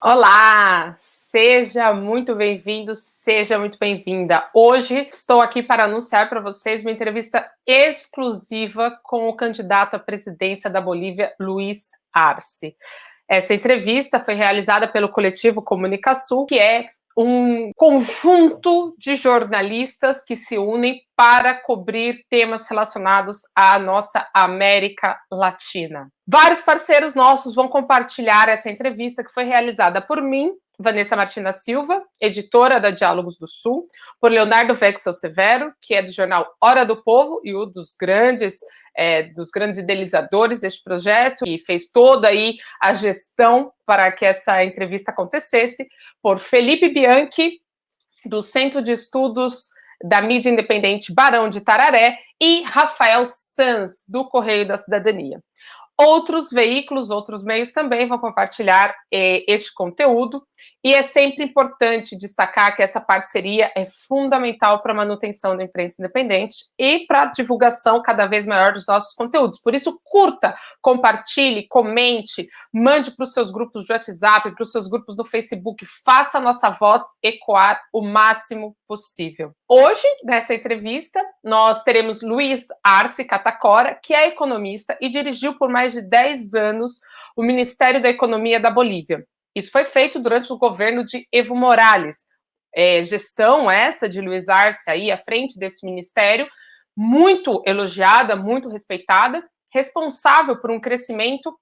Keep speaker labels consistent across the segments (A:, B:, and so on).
A: Olá, seja muito bem-vindo, seja muito bem-vinda. Hoje estou aqui para anunciar para vocês uma entrevista exclusiva com o candidato à presidência da Bolívia, Luiz Arce. Essa entrevista foi realizada pelo coletivo Comunicação, que é um conjunto de jornalistas que se unem para cobrir temas relacionados à nossa América Latina. Vários parceiros nossos vão compartilhar essa entrevista que foi realizada por mim, Vanessa Martina Silva, editora da Diálogos do Sul, por Leonardo Vexel Severo, que é do jornal Hora do Povo e um dos grandes é, dos grandes idealizadores deste projeto, e fez toda aí a gestão para que essa entrevista acontecesse, por Felipe Bianchi, do Centro de Estudos da Mídia Independente Barão de Tararé, e Rafael Sanz, do Correio da Cidadania. Outros veículos, outros meios também vão compartilhar eh, este conteúdo, e é sempre importante destacar que essa parceria é fundamental para a manutenção da imprensa independente e para a divulgação cada vez maior dos nossos conteúdos. Por isso, curta, compartilhe, comente, mande para os seus grupos de WhatsApp, para os seus grupos no Facebook, faça a nossa voz ecoar o máximo possível. Hoje, nessa entrevista, nós teremos Luiz Arce Catacora, que é economista e dirigiu por mais de 10 anos o Ministério da Economia da Bolívia. Isso foi feito durante o governo de Evo Morales. É, gestão essa de Luiz Arce aí à frente desse ministério, muito elogiada, muito respeitada, responsável por um crescimento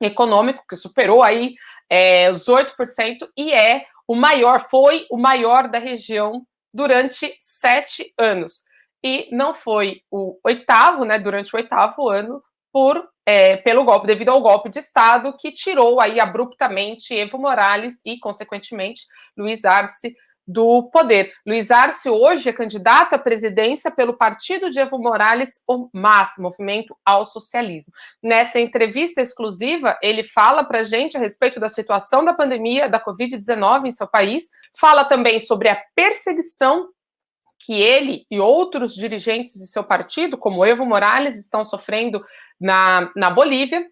A: econômico que superou aí é, os 8% e é o maior, foi o maior da região durante sete anos. E não foi o oitavo, né, durante o oitavo ano, por, é, pelo golpe, devido ao golpe de Estado que tirou aí abruptamente Evo Morales e, consequentemente, Luiz Arce do poder. Luiz Arce hoje é candidato à presidência pelo partido de Evo Morales, o MAS, Movimento ao Socialismo. Nesta entrevista exclusiva, ele fala para gente a respeito da situação da pandemia da Covid-19 em seu país, fala também sobre a perseguição que ele e outros dirigentes de seu partido, como Evo Morales, estão sofrendo na, na Bolívia.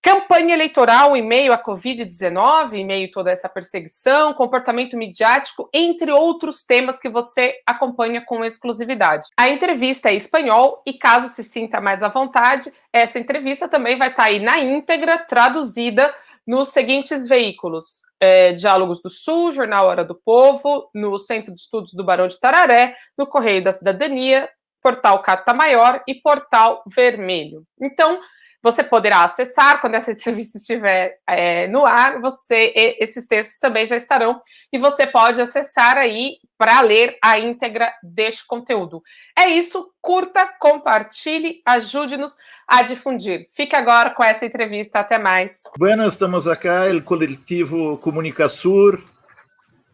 A: Campanha eleitoral em meio à Covid-19, em meio a toda essa perseguição, comportamento midiático, entre outros temas que você acompanha com exclusividade. A entrevista é em espanhol e, caso se sinta mais à vontade, essa entrevista também vai estar aí na íntegra, traduzida nos seguintes veículos: é, Diálogos do Sul, Jornal Hora do Povo, no Centro de Estudos do Barão de Tararé, no Correio da Cidadania, Portal Carta Maior e Portal Vermelho. Então, você poderá acessar quando essa entrevista estiver é, no ar, você, esses textos também já estarão, e você pode acessar aí para ler a íntegra deste conteúdo. É isso, curta, compartilhe, ajude-nos a difundir. Fique agora com essa entrevista. Até mais.
B: Bueno, estamos acá, o coletivo Comunicasur,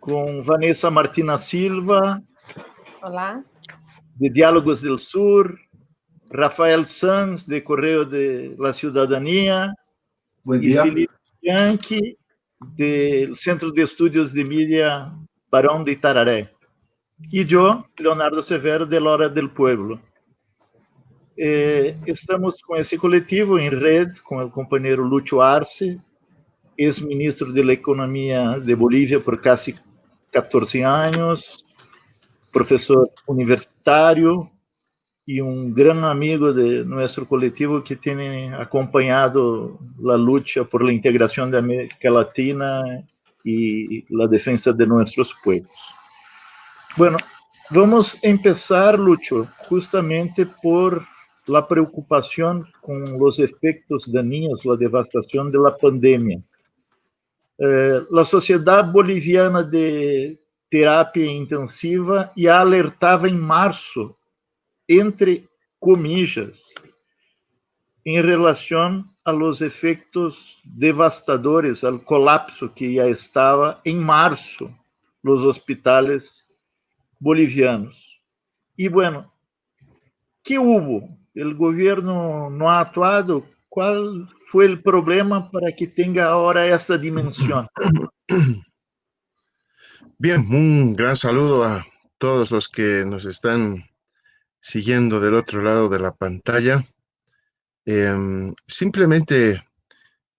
B: com Vanessa Martina Silva.
A: Olá.
B: De Diálogos do Sur, Rafael Sanz, de Correio de la Cidadania.
C: Bom dia.
B: E Felipe Bianchi, do Centro de Estudos de Mídia Barão de Itararé. E eu, Leonardo Severo, de Lora del Pueblo. Eh, estamos com esse coletivo em rede com o companheiro Lúcio Arce, ex-ministro da Economia de Bolívia por quase 14 anos, professor universitário e um grande amigo de nosso coletivo que tem acompanhado a luta por a integração da América Latina e a defesa de nossos povos. Bueno, vamos começar, Lúcio, justamente por la preocupación con los efectos dañinos, la devastación de la pandemia. Eh, la Sociedad Boliviana de Terapia Intensiva já alertava em março, entre comillas, em relação a los efeitos devastadores, ao colapso que já estava em março nos hospitais bolivianos. E, bueno, que houve? el gobierno no ha actuado. ¿Cuál fue el problema para que tenga ahora esta dimensión?
C: Bien, un gran saludo a todos los que nos están siguiendo del otro lado de la pantalla. Em, simplemente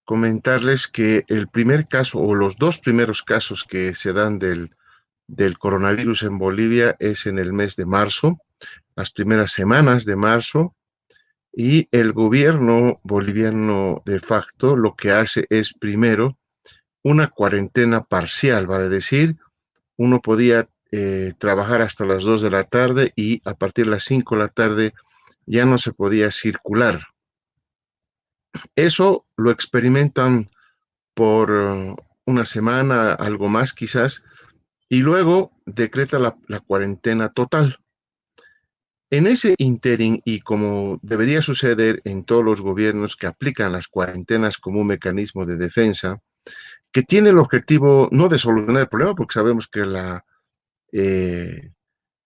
C: comentarles que el primer caso o los dos primeros casos que se dan del, del coronavirus en Bolivia es en el mes de marzo, las primeras semanas de marzo, y el gobierno boliviano de facto lo que hace es primero una cuarentena parcial, vale decir, uno podía eh, trabajar hasta las 2 de la tarde y a partir de las 5 de la tarde ya no se podía circular. Eso lo experimentan por uh, una semana, algo más quizás, y luego decreta la, la cuarentena total. En ese interín, y como debería suceder en todos los gobiernos que aplican las cuarentenas como un mecanismo de defensa, que tiene el objetivo no de solucionar el problema, porque sabemos que la, eh,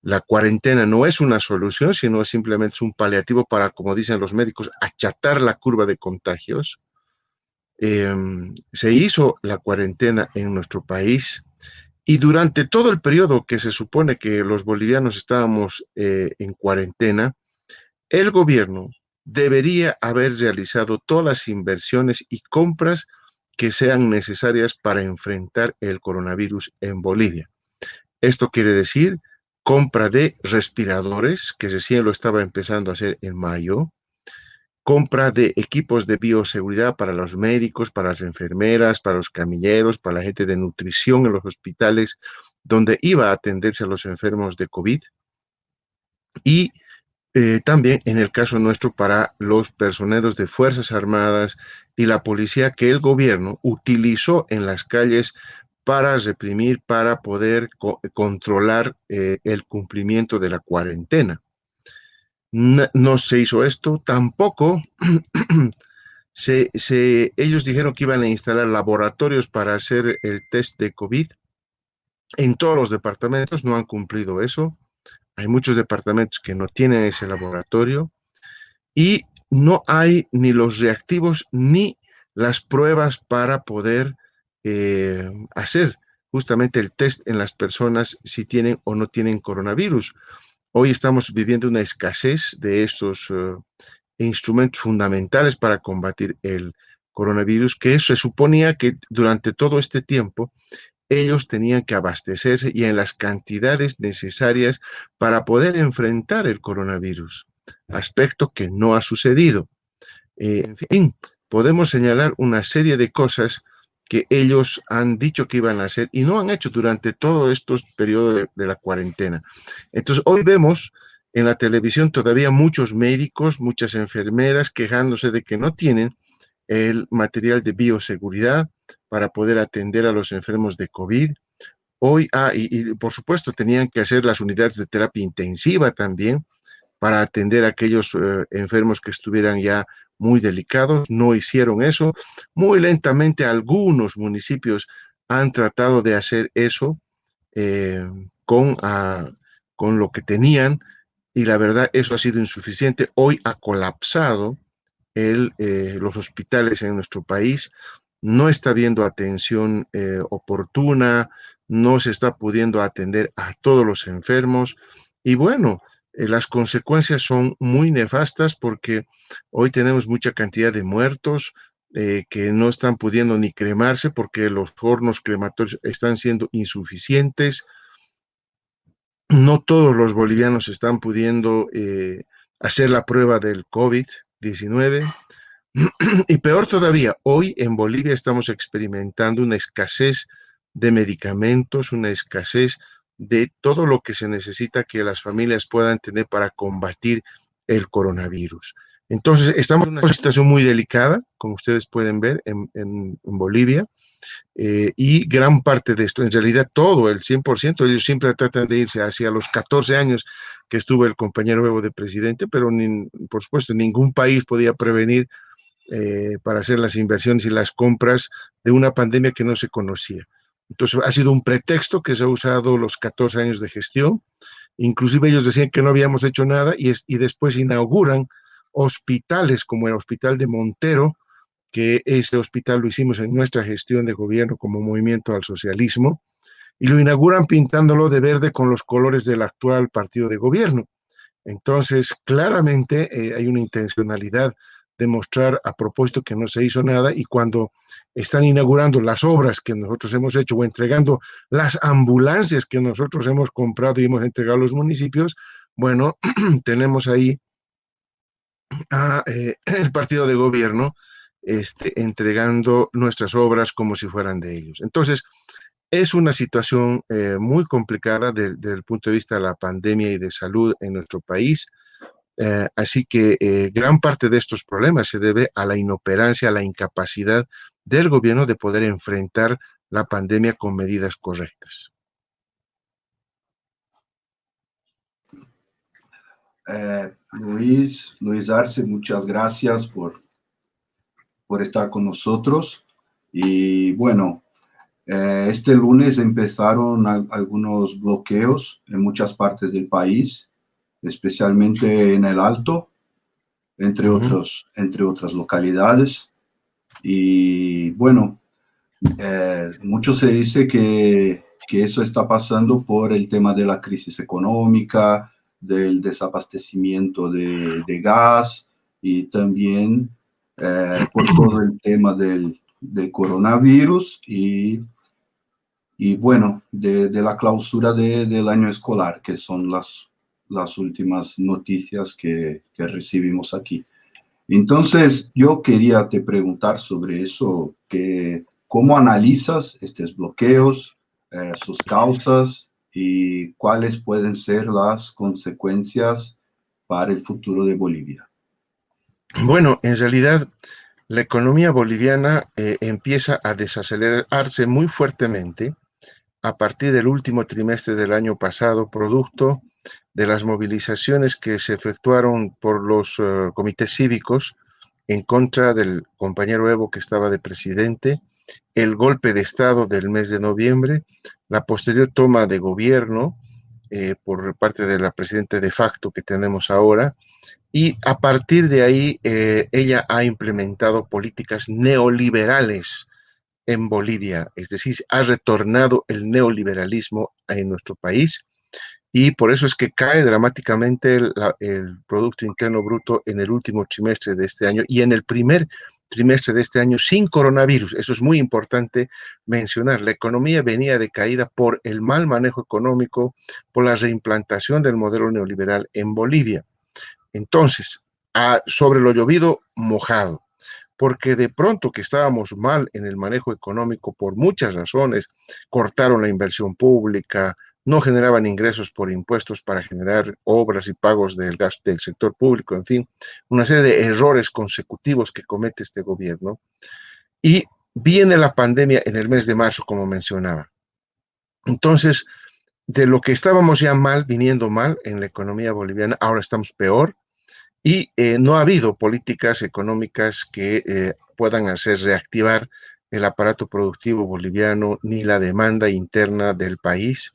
C: la cuarentena no es una solución, sino simplemente un paliativo para, como dicen los médicos, achatar la curva de contagios. Em, se hizo la cuarentena en nuestro país y durante todo el periodo que se supone que los bolivianos estábamos eh, en cuarentena, el gobierno debería haber realizado todas las inversiones y compras que sean necesarias para enfrentar el coronavirus en Bolivia. Esto quiere decir compra de respiradores, que recién lo estaba empezando a hacer en mayo, compra de equipos de bioseguridad para los médicos, para las enfermeras, para los camilleros, para la gente de nutrición en los hospitales, donde iba a atenderse a los enfermos de COVID. Y eh, también en el caso nuestro para los personeros de Fuerzas Armadas y la policía que el gobierno utilizó en las calles para reprimir, para poder controlar eh, el cumplimiento de la cuarentena no, se hizo esto, tampoco se, ellos dijeron que iban a instalar laboratorios para hacer el test de COVID. En todos los departamentos no han cumplido eso. Hay muchos departamentos que no tienen ese laboratorio y no hay ni los reactivos ni las pruebas para poder eh, hacer justamente el test en las personas si tienen o no tienen coronavirus. Hoy estamos viviendo una escasez de estos eh, instrumentos fundamentales para combatir el coronavirus, que se suponía que durante todo este tiempo ellos tenían que abastecerse y en las cantidades necesarias para poder enfrentar el coronavirus, aspecto que no ha sucedido. Eh, en fin, podemos señalar una serie de cosas que ellos han dicho que iban a hacer y no han hecho durante todo estos periodos de, la cuarentena. Entonces, hoy vemos en la televisión todavía muchos médicos, muchas enfermeras quejándose de que no tienen el material de bioseguridad para poder atender a los enfermos de COVID. Hoy, ah, y, por supuesto tenían que hacer las unidades de terapia intensiva también para atender a aquellos eh, enfermos que estuvieran ya muy delicados, no hicieron eso. Muy lentamente algunos municipios han tratado de hacer eso eh, con, ah, con lo que tenían y la verdad eso ha sido insuficiente. Hoy ha colapsado el, eh, los hospitales en nuestro país, no está habiendo atención oportuna, no se está pudiendo atender a todos los enfermos y bueno, eh, las consecuencias son muy nefastas porque hoy tenemos mucha cantidad de muertos eh, que no están pudiendo ni cremarse porque los hornos crematorios están siendo insuficientes. No todos los bolivianos están pudiendo eh, hacer la prueba del COVID-19. Y peor todavía, hoy en Bolivia estamos experimentando una escasez de medicamentos, una escasez de todo lo que se necesita que las familias puedan tener para combatir el coronavirus. Entonces, estamos en una situación muy delicada, como ustedes pueden ver, en, Bolivia, eh, y gran parte de esto, en realidad todo, el 100%, ellos siempre tratan de irse hacia los 14 años que estuvo el compañero nuevo de presidente, pero por supuesto ningún país podía prevenir eh, para hacer las inversiones y las compras de una pandemia que no se conocía. Entonces ha sido un pretexto que se ha usado los 14 años de gestión. Inclusive ellos decían que no habíamos hecho nada y, y después inauguran hospitales como el Hospital de Montero, que ese hospital lo hicimos en nuestra gestión de gobierno como movimiento al socialismo, y lo inauguran pintándolo de verde con los colores del actual partido de gobierno. Entonces, claramente eh, hay una intencionalidad demostrar a propósito que no se hizo nada y cuando están inaugurando las obras que nosotros hemos hecho o entregando las ambulancias que nosotros hemos comprado y hemos entregado a los municipios, bueno, tenemos ahí a, eh, el partido de gobierno este, entregando nuestras obras como si fueran de ellos. Entonces, es una situación eh, muy complicada desde el punto de vista de la pandemia y de salud en nuestro país. Eh, así que gran parte de estos problemas se debe a la inoperancia, a la incapacidad del gobierno de poder enfrentar la pandemia con medidas correctas.
D: Luis, Luis Arce, muchas gracias por por estar con nosotros. Y bueno, eh, este lunes empezaron algunos bloqueos en muchas partes del país, especialmente en el Alto, entre, otros, entre otras localidades. Y bueno, eh, mucho se dice que, que eso está pasando por el tema de la crisis económica, del desabastecimiento de, de gas y también eh, por todo el tema del, del coronavirus y, y bueno, de, de la clausura de, del año escolar, que son las, las últimas noticias que, recibimos aquí. Entonces, yo quería te preguntar sobre eso, que, ¿cómo analizas estos bloqueos, eh, sus causas y cuáles pueden ser las consecuencias para el futuro de Bolivia?
C: Bueno, en realidad la economía boliviana eh, empieza a desacelerarse muy fuertemente a partir del último trimestre del año pasado, producto de las movilizaciones que se efectuaron por los uh, comités cívicos en contra del compañero Evo que estaba de presidente, el golpe de Estado del mes de noviembre, la posterior toma de gobierno eh, por parte de la presidenta de facto que tenemos ahora, y a partir de ahí eh, ella ha implementado políticas neoliberales en Bolivia, es decir, ha retornado el neoliberalismo en nuestro país y por eso es que cae dramáticamente el, el, Producto Interno Bruto en el último trimestre de este año y en el primer trimestre de este año sin coronavirus. Eso es muy importante mencionar. La economía venía de caída por el mal manejo económico, por la reimplantación del modelo neoliberal en Bolivia. Entonces, sobre lo llovido, mojado, porque de pronto que estábamos mal en el manejo económico por muchas razones, cortaron la inversión pública, no generaban ingresos por impuestos para generar obras y pagos del gasto del sector público, en fin, una serie de errores consecutivos que comete este gobierno. Y viene la pandemia en el mes de marzo, como mencionaba. Entonces, de lo que estábamos ya mal, viniendo mal en la economía boliviana, ahora estamos peor y eh, no ha habido políticas económicas que eh, puedan hacer reactivar el aparato productivo boliviano ni la demanda interna del país,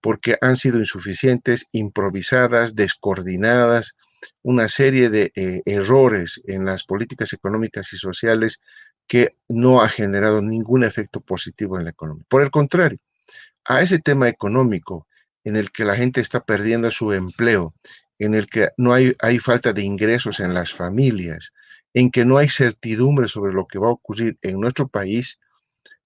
C: porque han sido insuficientes, improvisadas, descoordinadas, una serie de eh, errores en las políticas económicas y sociales que no ha generado ningún efecto positivo en la economía. Por el contrario, a ese tema económico en el que la gente está perdiendo su empleo, en el que no hay, hay falta de ingresos en las familias, en que no hay certidumbre sobre lo que va a ocurrir en nuestro país,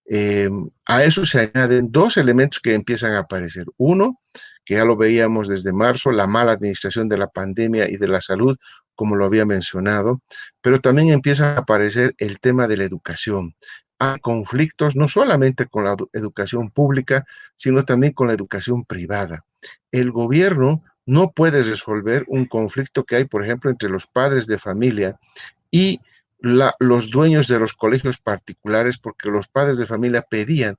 C: eh, a eso se añaden dos elementos que empiezan a aparecer. Uno, que ya lo veíamos desde marzo, la mala administración de la pandemia y de la salud, como lo había mencionado, pero también empieza a aparecer el tema de la educación. Hay conflictos no solamente con la educación pública, sino también con la educación privada. El gobierno no puede resolver un conflicto que hay, por ejemplo, entre los padres de familia y la, los dueños de los colegios particulares, porque los padres de familia pedían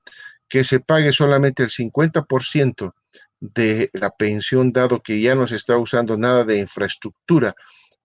C: que se pague solamente el 50% de la pensión, dado que ya no se está usando nada de infraestructura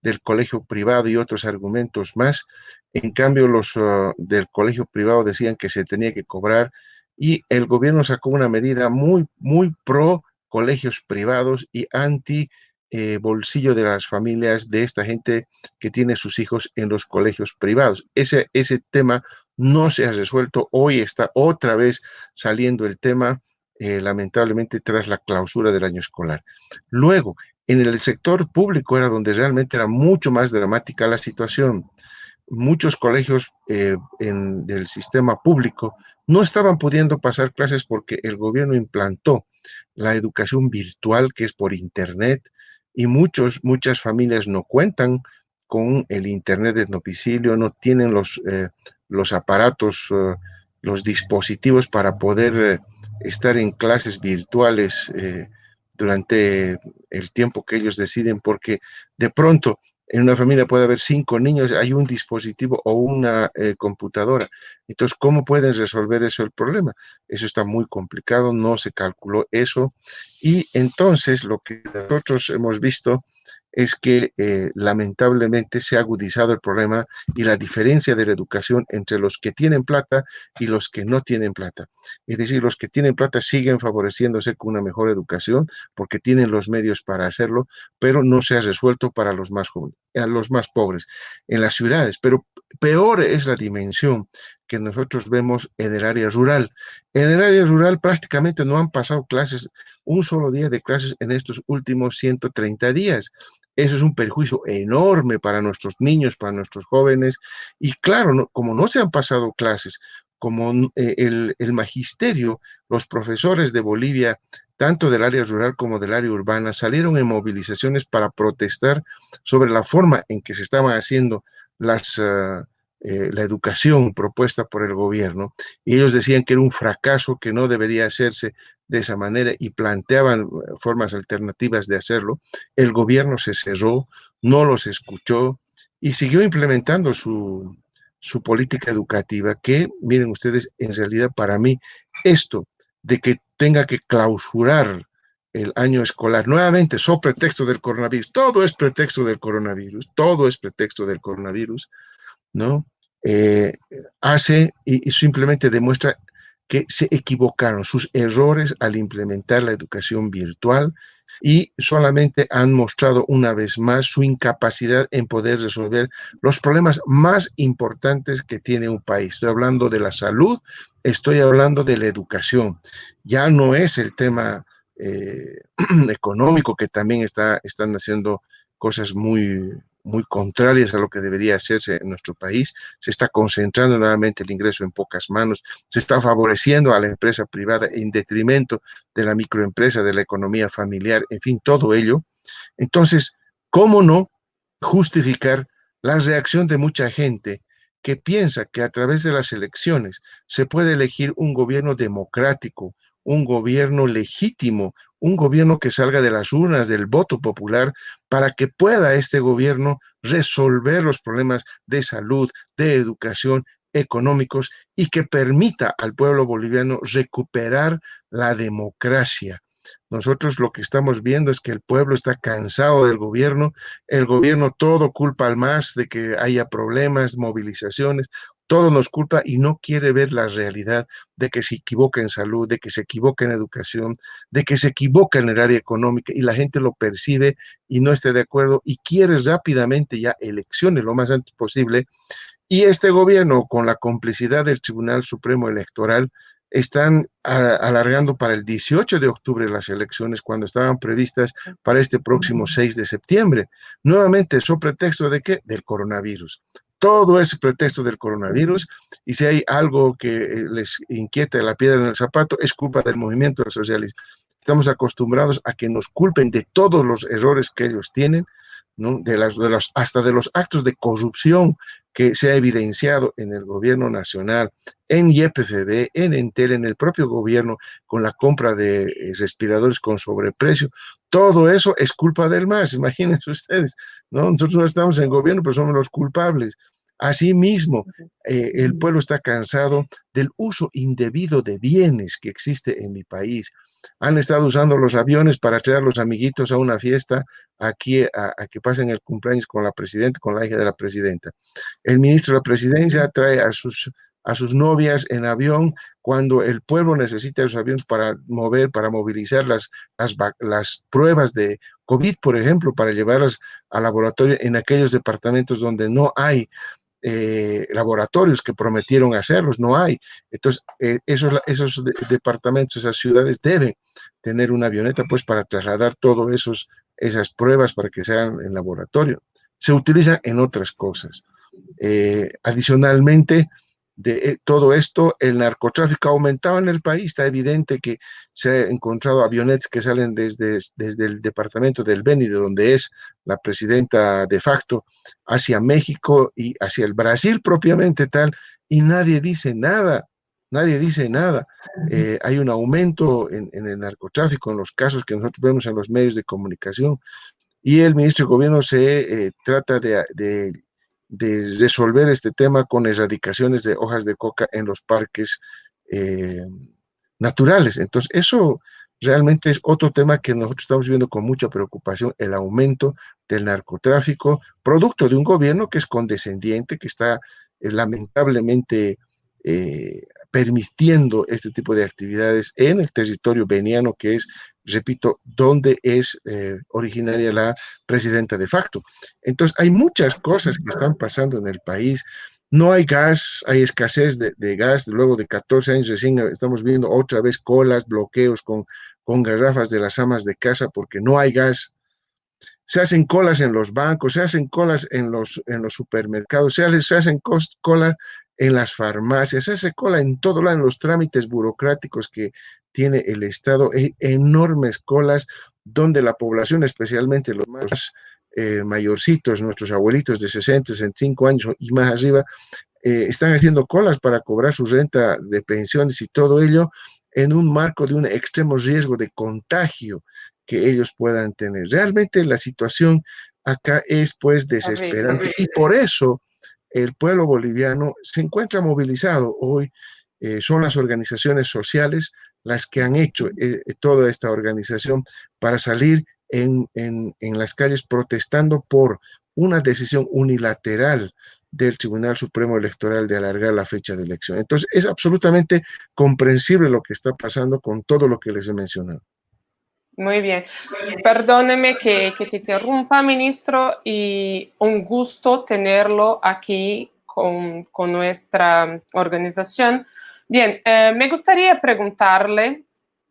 C: del colegio privado y otros argumentos más. En cambio, los uh, del colegio privado decían que se tenía que cobrar y el gobierno sacó una medida muy, muy pro colegios privados y anti eh, bolsillo de las familias de esta gente que tiene sus hijos en los colegios privados. Ese, ese tema no se ha resuelto. Hoy está otra vez saliendo el tema, eh, lamentablemente, tras la clausura del año escolar. Luego, En el sector público era donde realmente era mucho más dramática la situación. Muchos colegios eh, en, del sistema público no estaban pudiendo pasar clases porque el gobierno implantó la educación virtual, que es por internet, y muchos, muchas familias no cuentan con el internet de domicilio, no tienen los, eh, los aparatos, eh, los dispositivos para poder estar en clases virtuales durante el tiempo que ellos deciden, porque de pronto en una familia puede haber cinco niños, hay un dispositivo o una eh, computadora. Entonces, ¿cómo pueden resolver eso el problema? Eso está muy complicado, no se calculó eso. Y entonces lo que nosotros hemos visto es que eh, lamentablemente se ha agudizado el problema y la diferencia de la educación entre los que tienen plata y los que no tienen plata. Es decir, los que tienen plata siguen favoreciéndose con una mejor educación porque tienen los medios para hacerlo, pero no se ha resuelto para los más jóvenes, a los más pobres en las ciudades. Pero peor es la dimensión que nosotros vemos en el área rural. En el área rural prácticamente no han pasado clases, un solo día de clases en estos últimos 130 días. Eso es un perjuicio enorme para nuestros niños, para nuestros jóvenes. Y claro, como no se han pasado clases, como eh, el, magisterio, los profesores de Bolivia, tanto del área rural como del área urbana, salieron en movilizaciones para protestar sobre la forma en que se estaban haciendo las, uh, la educación propuesta por el gobierno. Y ellos decían que era un fracaso, que no debería hacerse de esa manera y planteaban eh, formas alternativas de hacerlo. El gobierno se cerró, no los escuchó y siguió implementando su, su política educativa, que, miren ustedes, en realidad para mí, esto de que tenga que clausurar el año escolar, nuevamente, sobre pretexto del coronavirus, todo es pretexto del coronavirus, todo es pretexto del coronavirus, ¿no? Eh, hace y simplemente demuestra que se equivocaron, sus errores al implementar la educación virtual y solamente han mostrado una vez más su incapacidad en poder resolver los problemas más importantes que tiene un país. Estoy hablando de la salud, estoy hablando de la educación. Ya no es el tema eh, económico que también está, están haciendo cosas muy, muy contrarias a lo que debería hacerse en nuestro país. Se está concentrando nuevamente el ingreso en pocas manos, se está favoreciendo a la empresa privada en detrimento de la microempresa, de la economía familiar, en fin, todo ello. Entonces, ¿cómo no justificar la reacción de mucha gente que piensa que a través de las elecciones se puede elegir un gobierno democrático, un gobierno legítimo, un gobierno que salga de las urnas del voto popular para que pueda este gobierno resolver los problemas de salud, de educación, económicos y que permita al pueblo boliviano recuperar la democracia. Nosotros lo que estamos viendo es que el pueblo está cansado del gobierno, el gobierno todo culpa al más de que haya problemas, movilizaciones, todo nos culpa y no quiere ver la realidad de que se equivoca en salud, de que se equivoca en educación, de que se equivoca en el área económica y la gente lo percibe y no está de acuerdo y quiere rápidamente ya elecciones lo más antes posible. Y este gobierno, con la complicidad del Tribunal Supremo Electoral, están alargando para el 18 de octubre las elecciones cuando estaban previstas para este próximo 6 de septiembre. Nuevamente, ¿so pretexto de qué? Del coronavirus todo ese pretexto del coronavirus y si hay algo que eh, les inquieta la piedra en el zapato, es culpa del movimiento socialismo. Estamos acostumbrados a que nos culpen de todos los errores que ellos tienen, ¿no? de las, de los, hasta de los actos de corrupción que se ha evidenciado en el gobierno nacional, en YPFB, en Entel, en el propio gobierno, con la compra de eh, respiradores con sobreprecio. Todo eso es culpa del MAS, imagínense ustedes, ¿no? Nosotros no estamos en gobierno, pero somos los culpables. Asimismo, eh, el pueblo está cansado del uso indebido de bienes que existe en mi país. Han estado usando los aviones para traer a los amiguitos a una fiesta aquí a, a, que pasen el cumpleaños con la presidenta, con la hija de la presidenta. El ministro de la presidencia trae a sus a sus novias en avión cuando el pueblo necesita esos aviones para mover, para movilizar las, las, las, pruebas de COVID, por ejemplo, para llevarlas al laboratorio en aquellos departamentos donde no hay eh, laboratorios que prometieron hacerlos, no hay. Entonces, eh, esos, esos de, departamentos, esas ciudades deben tener una avioneta pues para trasladar todos esos esas pruebas para que sean en laboratorio, se utiliza en otras cosas. Eh, adicionalmente, de eh, todo esto, el narcotráfico ha aumentado en el país. Está evidente que se ha encontrado avionetas que salen desde, desde el departamento del Beni, de donde es la presidenta de facto, hacia México y hacia el Brasil propiamente tal, y nadie dice nada. Nadie dice nada. Eh, hay un aumento en, el narcotráfico, en los casos que nosotros vemos en los medios de comunicación, y el ministro de Gobierno se eh, trata de, de resolver este tema con erradicaciones de hojas de coca en los parques eh, naturales. Entonces, eso realmente es otro tema que nosotros estamos viendo con mucha preocupación, el aumento del narcotráfico, producto de un gobierno que es condescendiente, que está eh, lamentablemente eh, permitiendo este tipo de actividades en el territorio veniano, que es, repito, donde es eh, originaria la presidenta de facto. Entonces, hay muchas cosas que están pasando en el país. No hay gas, hay escasez de, gas. Luego de 14 años recién estamos viendo otra vez colas, bloqueos con, con garrafas de las amas de casa porque no hay gas se hacen colas en los bancos, se hacen colas en los, en los supermercados, se, se hacen colas en las farmacias, se hace cola en todo lado, en los trámites burocráticos que tiene el Estado, hay enormes colas donde la población, especialmente los más eh, mayorcitos, nuestros abuelitos de 60, 65 años y más arriba, eh, están haciendo colas para cobrar su renta de pensiones y todo ello en un marco de un extremo riesgo de contagio que ellos puedan tener. Realmente la situación acá es pues desesperante y por eso el pueblo boliviano se encuentra movilizado hoy. Eh, son las organizaciones sociales las que han hecho eh, toda esta organización para salir en, las calles protestando por una decisión unilateral del Tribunal Supremo Electoral de alargar la fecha de elección. Entonces, es absolutamente comprensible lo que está pasando con todo lo que les he mencionado.
A: Muy bien. Perdóneme que, te interrumpa, ministro, y un gusto tenerlo aquí con, nuestra organización. Bien, eh, me gustaría preguntarle,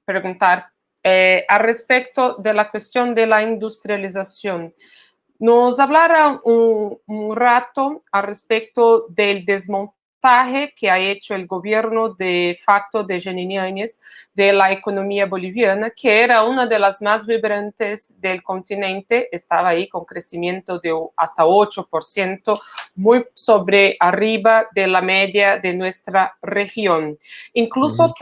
A: preguntar eh, al respecto de la cuestión de la industrialización. Nos hablará un, un rato al respecto del desmontaje que ha hecho el gobierno de facto de Janine Áñez de la economía boliviana, que era una de las más vibrantes del continente, estaba ahí con crecimiento de hasta 8%, muy sobre arriba de la media de nuestra región. Incluso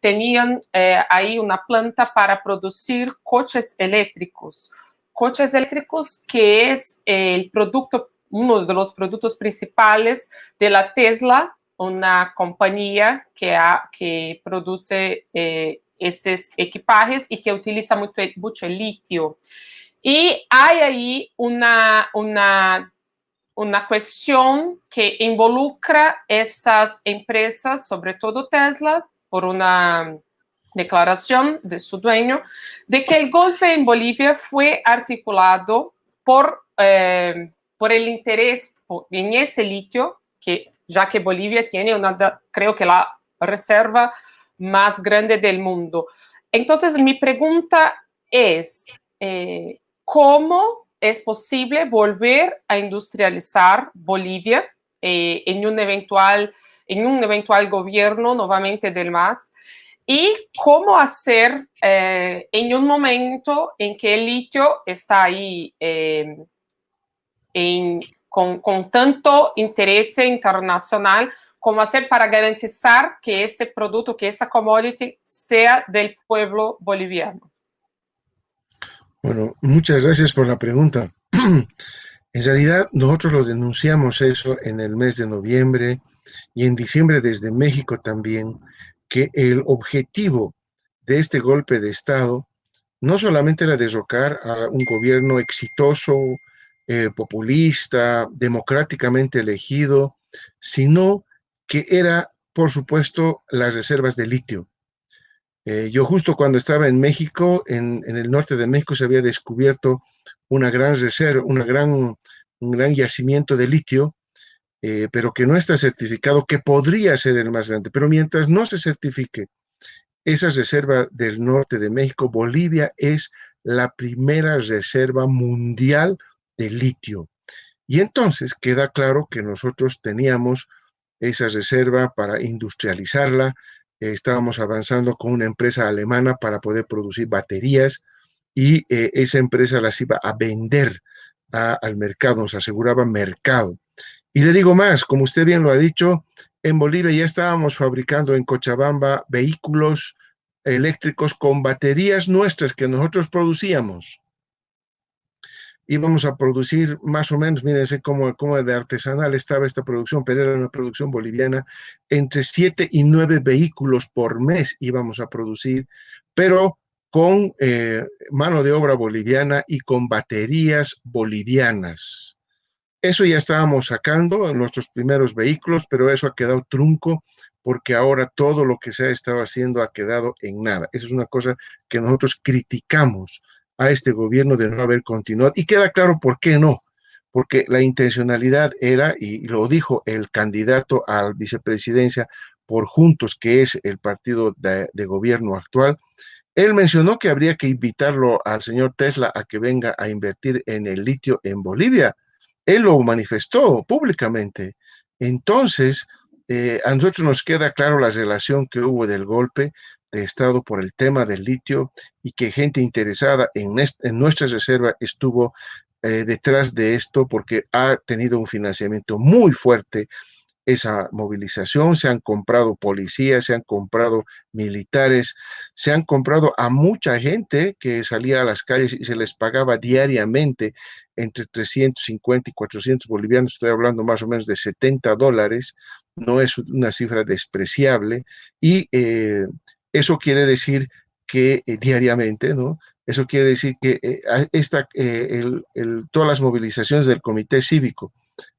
A: tenían eh, ahí una planta para producir coches eléctricos, coches eléctricos que es el producto uno de los productos principales de la Tesla, una compañía que, produce eh, esos equipajes y que utiliza mucho, mucho litio. Y hay ahí una, una, una cuestión que involucra esas empresas, sobre todo Tesla, por una declaración de su dueño, de que el golpe en Bolivia fue articulado por eh, por el interés en ese litio, que ya que Bolivia tiene una, creo que la reserva más grande del mundo. Entonces, mi pregunta es, eh, ¿cómo es posible volver a industrializar Bolivia eh, en, un eventual, en un eventual gobierno nuevamente del MAS? ¿Y cómo hacer eh, en un momento en que el litio está ahí con, tanto interés internacional, como hacer para garantizar que ese producto, que esa commodity sea del pueblo boliviano.
C: Bueno, muchas gracias por la pregunta. En realidad, nosotros lo denunciamos eso en el mes de noviembre y en diciembre desde México también, que el objetivo de este golpe de Estado no solamente era derrocar a un gobierno exitoso, eh, populista, democráticamente elegido, sino que era, por supuesto, las reservas de litio. Eh, yo justo cuando estaba en México, en, el norte de México, se había descubierto una gran reserva, una gran, un gran yacimiento de litio, eh, pero que no está certificado, que podría ser el más grande. Pero mientras no se certifique esa reserva del norte de México, Bolivia es la primera reserva mundial de litio. Y entonces queda claro que nosotros teníamos esa reserva para industrializarla, estábamos avanzando con una empresa alemana para poder producir baterías y eh, esa empresa las iba a vender al mercado, nos aseguraba mercado. Y le digo más, como usted bien lo ha dicho, en Bolivia ya estábamos fabricando en Cochabamba vehículos eléctricos con baterías nuestras que nosotros producíamos. Íbamos a producir más o menos, mírense cómo, cómo de artesanal estaba esta producción, pero era una producción boliviana, entre siete y nueve vehículos por mes íbamos a producir, pero con eh, mano de obra boliviana y con baterías bolivianas. Eso ya estábamos sacando nuestros primeros vehículos, pero eso ha quedado trunco porque ahora todo lo que se ha estado haciendo ha quedado en nada. Esa es una cosa que nosotros criticamos a este gobierno de no haber continuado. Y queda claro por qué no. Porque la intencionalidad era, y lo dijo el candidato a la vicepresidencia por Juntos, que es el partido de, gobierno actual, él mencionó que habría que invitarlo al señor Tesla a que venga a invertir en el litio en Bolivia él lo manifestó públicamente. Entonces, eh, a nosotros nos queda claro la relación que hubo del golpe Estado por el tema del litio y que gente interesada en, nuestra reserva estuvo eh, detrás de esto porque ha tenido un financiamiento muy fuerte esa movilización, se han comprado policías, se han comprado militares, se han comprado a mucha gente que salía a las calles y se les pagaba diariamente entre 350 y 400 bolivianos, estoy hablando más o menos de 70 dólares, no es una cifra despreciable, y eh, eso quiere decir que eh, diariamente, ¿no? Eso quiere decir que eh, esta, todas las movilizaciones del comité cívico,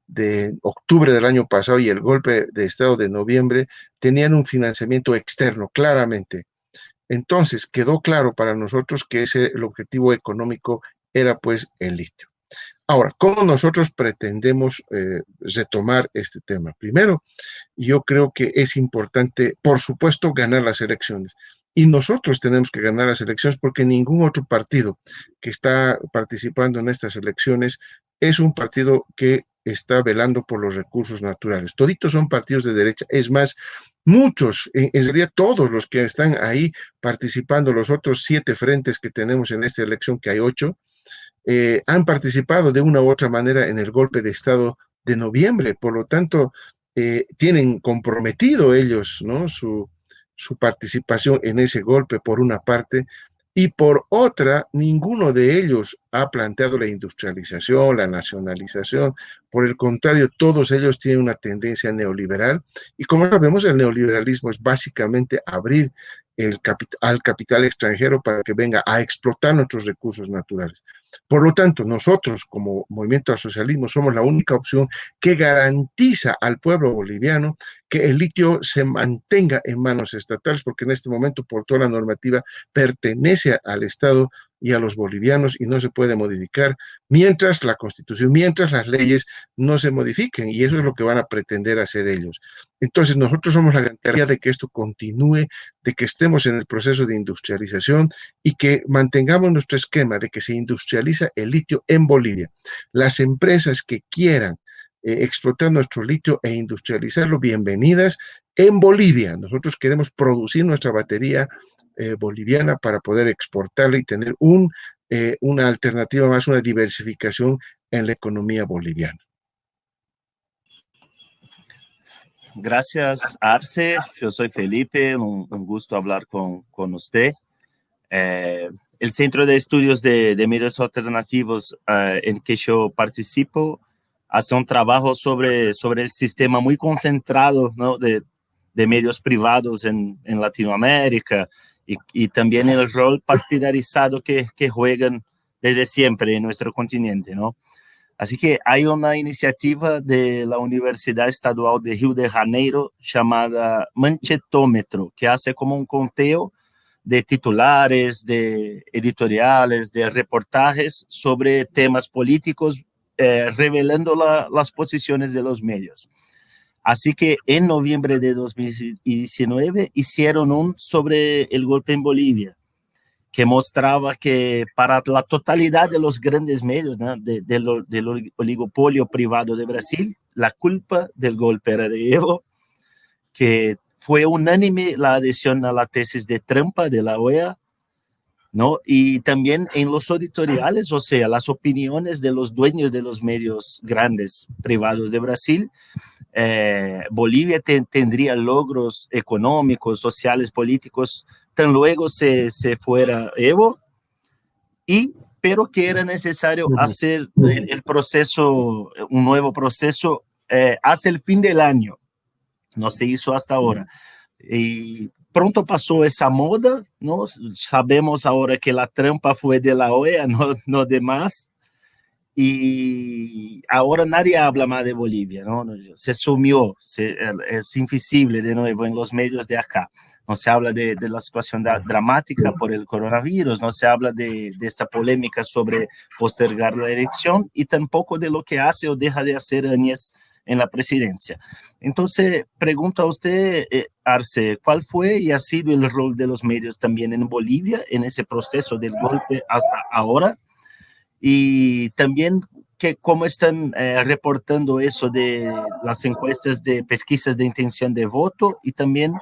C: de octubre del año pasado y el golpe de Estado de noviembre tenían un financiamiento externo, claramente. Entonces, quedó claro para nosotros que ese, el objetivo económico era pues el litio. Ahora, ¿cómo nosotros pretendemos eh, retomar este tema? Primero, yo creo que es importante, por supuesto, ganar las elecciones. Y nosotros tenemos que ganar las elecciones porque ningún otro partido que está participando en estas elecciones es un partido que está velando por los recursos naturales. Toditos son partidos de derecha. Es más, muchos, en, realidad todos los que están ahí participando, los otros siete frentes que tenemos en esta elección, que hay ocho, eh, han participado de una u otra manera en el golpe de Estado de noviembre. Por lo tanto, eh, tienen comprometido ellos ¿no? su, participación en ese golpe por una parte, y por otra, ninguno de ellos ha planteado la industrialización, la nacionalización. Por el contrario, todos ellos tienen una tendencia neoliberal y como sabemos, el neoliberalismo es básicamente abrir el al capital extranjero para que venga a explotar nuestros recursos naturales. Por lo tanto, nosotros como Movimiento al Socialismo somos la única opción que garantiza al pueblo boliviano que el litio se mantenga en manos estatales, porque en este momento, por toda la normativa, pertenece al Estado y a los bolivianos y no se puede modificar mientras la constitución, mientras las leyes no se modifiquen y eso es lo que van a pretender hacer ellos. Entonces nosotros somos la garantía de que esto continúe, de que estemos en el proceso de industrialización y que mantengamos nuestro esquema de que se el litio en Bolivia. Las empresas que quieran eh, explotar nuestro litio e industrializarlo, bienvenidas en Bolivia. Nosotros queremos producir nuestra batería eh, boliviana para poder exportarla y tener un, eh, una alternativa más, una diversificación en la economía boliviana.
E: Gracias, Arce. Yo soy Felipe, un, gusto hablar con, con usted. Eh, el Centro de Estudios de, Medios Alternativos en que yo participo hace un trabajo sobre, sobre el sistema muy concentrado de, medios privados en, Latinoamérica, y, también el rol partidarizado que, juegan desde siempre en nuestro continente. Así que hay una iniciativa de la Universidad Estadual de Río de Janeiro llamada Manchetómetro, que hace como un conteo de titulares, de editoriales, de reportajes sobre temas políticos, eh, revelando las posiciones de los medios. Así que en noviembre de 2019 hicieron un sobre el golpe en Bolivia, que mostraba que para la totalidad de los grandes medios del oligopolio privado de Brasil, la culpa del golpe era de Evo, que fue unánime la adhesión a la tesis de trampa de la OEA, ¿no? Y también en los editoriales, o sea, las opiniones de los dueños de los medios grandes privados de Brasil, eh, Bolivia tendría logros económicos, sociales, políticos, tan luego se, se fuera Evo, y, pero que era necesario hacer el, proceso, un nuevo proceso eh, hasta el fin del año. No se hizo hasta ahora. Y pronto pasó esa moda, ¿no? Sabemos ahora que la trampa fue de la OEA, no, de más y ahora nadie habla más de Bolivia, ¿no? Se sumió, es invisible de nuevo en los medios de acá. No se habla de, la situación dramática por el coronavirus, no se habla de, de, esta polémica sobre postergar la elección y tampoco de lo que hace o deja de hacer Áñez en la presidencia. Entonces, pregunto a usted, eh, Arce, ¿cuál fue y ha sido el rol de los medios también en Bolivia en ese proceso del golpe hasta ahora? y también que cómo están eh, reportando eso de las encuestas de pesquisas de intención de voto y también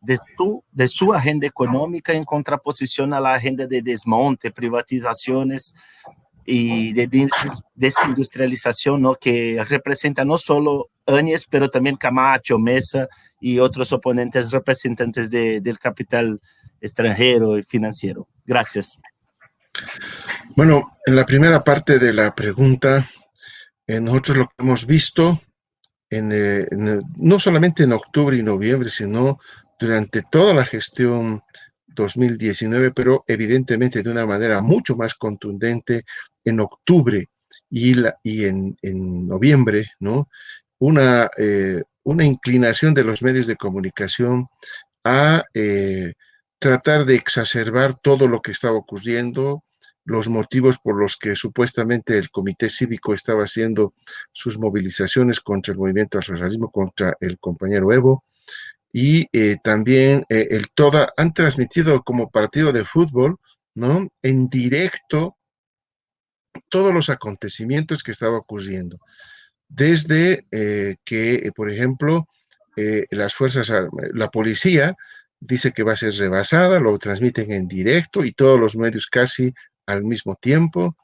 E: de, tu, de su agenda económica en contraposición a la agenda de desmonte, privatizaciones y de desindustrialización, ¿no? que representa no solo Áñez, pero también Camacho, Mesa y otros oponentes representantes de, del capital extranjero y financiero. Gracias.
C: Bueno, en la primera parte de la pregunta, eh, nosotros lo que hemos visto, eh, no solamente en octubre y noviembre, sino durante toda la gestión 2019, pero evidentemente de una manera mucho más contundente en octubre y, y en, noviembre, ¿no? Una, eh, una inclinación de los medios de comunicación a tratar de exacerbar todo lo que estaba ocurriendo, los motivos por los que supuestamente el Comité Cívico estaba haciendo sus movilizaciones contra el movimiento al socialismo, contra el compañero Evo, y eh, también eh, el toda, han transmitido como partido de fútbol, ¿no? En directo todos los acontecimientos que estaba ocurriendo. Desde eh, que, por ejemplo, las fuerzas, la policía dice que va a ser rebasada, lo transmiten en directo y todos los medios casi al mismo tiempo,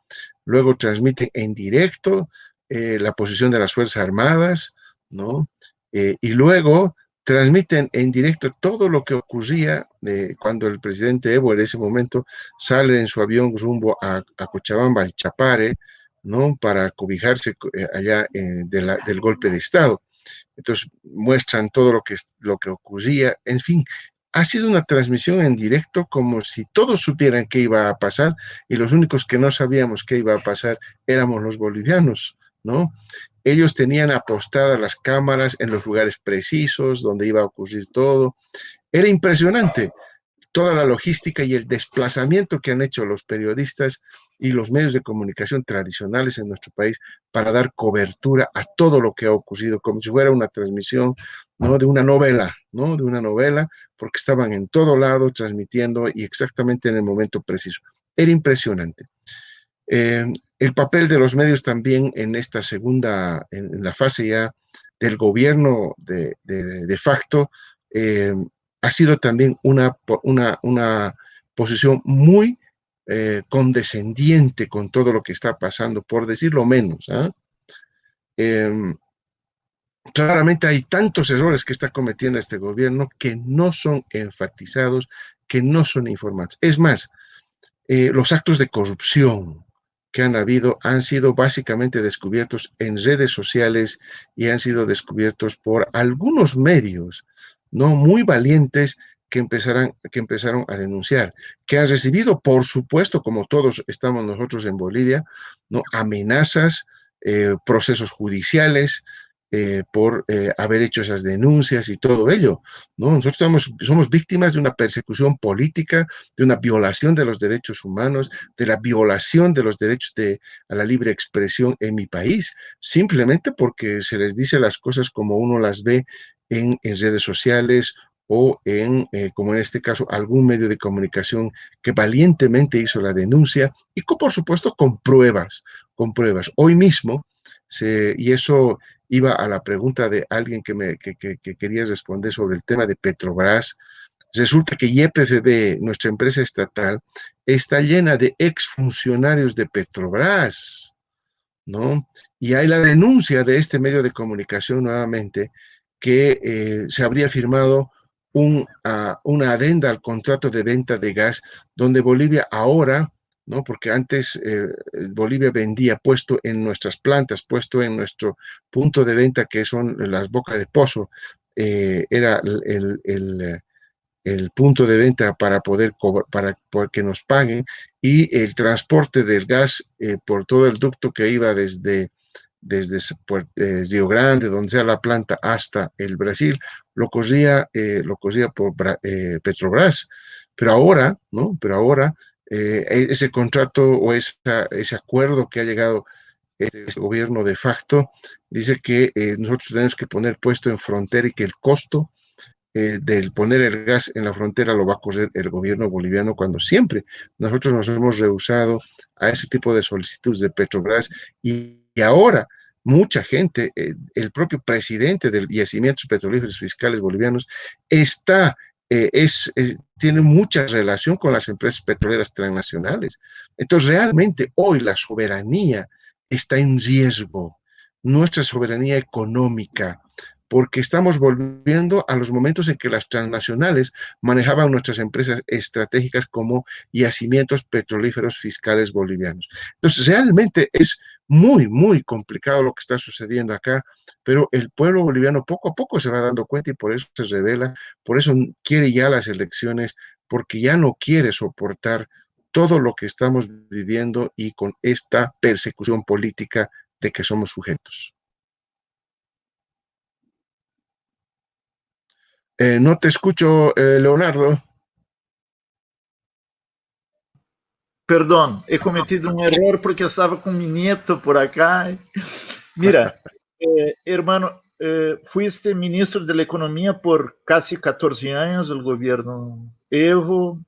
C: luego transmiten en directo eh, la posición de las Fuerzas Armadas, ¿no? Eh, y luego transmiten en directo todo lo que ocurría eh, cuando el presidente Evo en ese momento sale en su avión rumbo a, Cochabamba, al Chapare, ¿no? Para cobijarse allá del golpe de Estado. Entonces muestran todo lo que, lo que ocurría, en fin, ha sido una transmisión en directo como si todos supieran qué iba a pasar y los únicos que no sabíamos qué iba a pasar éramos los bolivianos, ¿no? Ellos tenían apostadas las cámaras en los lugares precisos donde iba a ocurrir todo. Era impresionante toda la logística y el desplazamiento que han hecho los periodistas y los medios de comunicación tradicionales en nuestro país para dar cobertura a todo lo que ha ocurrido, como si fuera una transmisión ¿no? de una novela, ¿no? de una novela, porque estaban en todo lado transmitiendo y exactamente en el momento preciso. Era impresionante. Eh, el papel de los medios también en esta segunda, en, la fase ya del gobierno de, de, facto, eh, ha sido también una, una, una posición muy eh, condescendiente con todo lo que está pasando, por decirlo menos. ¿ah? Claramente hay tantos errores que está cometiendo este gobierno que no son enfatizados, que no son informados. Es más, los actos de corrupción que han habido han sido básicamente descubiertos en redes sociales y han sido descubiertos por algunos medios no muy valientes que, que empezaron a denunciar, que han recibido, por supuesto, como todos estamos nosotros en Bolivia, ¿no? amenazas, eh, procesos judiciales, eh, por eh, haber hecho esas denuncias y todo ello. ¿no? Nosotros somos, somos víctimas de una persecución política, de una violación de los derechos humanos, de la violación de los derechos de, a la libre expresión en mi país, simplemente porque se les dice las cosas como uno las ve en, redes sociales o en, eh, como en este caso, algún medio de comunicación que valientemente hizo la denuncia y, por supuesto, con pruebas, con pruebas. Hoy mismo, se, y eso iba a la pregunta de alguien que, me, que, que, quería responder sobre el tema de Petrobras, resulta que YPFB, nuestra empresa estatal, está llena de exfuncionarios de Petrobras, ¿no? Y hay la denuncia de este medio de comunicación nuevamente que eh, se habría firmado un, una adenda al contrato de venta de gas, donde Bolivia ahora, ¿no? porque antes eh, Bolivia vendía puesto en nuestras plantas, puesto en nuestro punto de venta, que son las bocas de pozo, eh, era el, el, el, punto de venta para poder para, que nos paguen, y el transporte del gas eh, por todo el ducto que iba desde desde Río Grande, donde sea la planta, hasta el Brasil, lo eh, lo cosía por Petrobras. Pero ahora, ¿no? Pero ahora eh, e-, ese contrato o ese acuerdo que ha llegado este gobierno de facto dice que nosotros tenemos que poner puesto en frontera y que el costo del poner el gas en la frontera lo va a coser el gobierno boliviano cuando siempre nosotros nos hemos rehusado a ese tipo de solicitudes de Petrobras y ahora mucha gente, eh, el propio presidente del Yacimientos Petrolíferos Fiscales Bolivianos, está, eh, es, eh, tiene mucha relación con las empresas petroleras transnacionales. Entonces, realmente hoy la soberanía está en riesgo, nuestra soberanía económica, porque estamos volviendo a los momentos en que las transnacionales manejaban nuestras empresas estratégicas como yacimientos petrolíferos fiscales bolivianos. Entonces, realmente es muy, muy complicado lo que está sucediendo acá, pero el pueblo boliviano poco a poco se va dando cuenta y por eso se revela, por eso quiere ya las elecciones, porque ya no quiere soportar todo lo que estamos viviendo y con esta persecución política de que somos sujetos. Eh, no te escucho, eh, Leonardo.
B: Perdão, he cometido um erro porque estava com mi nieto por acá. Mira, eh, hermano, eh, fuiste ministro de la Economía por casi 14 años del gobierno Evo,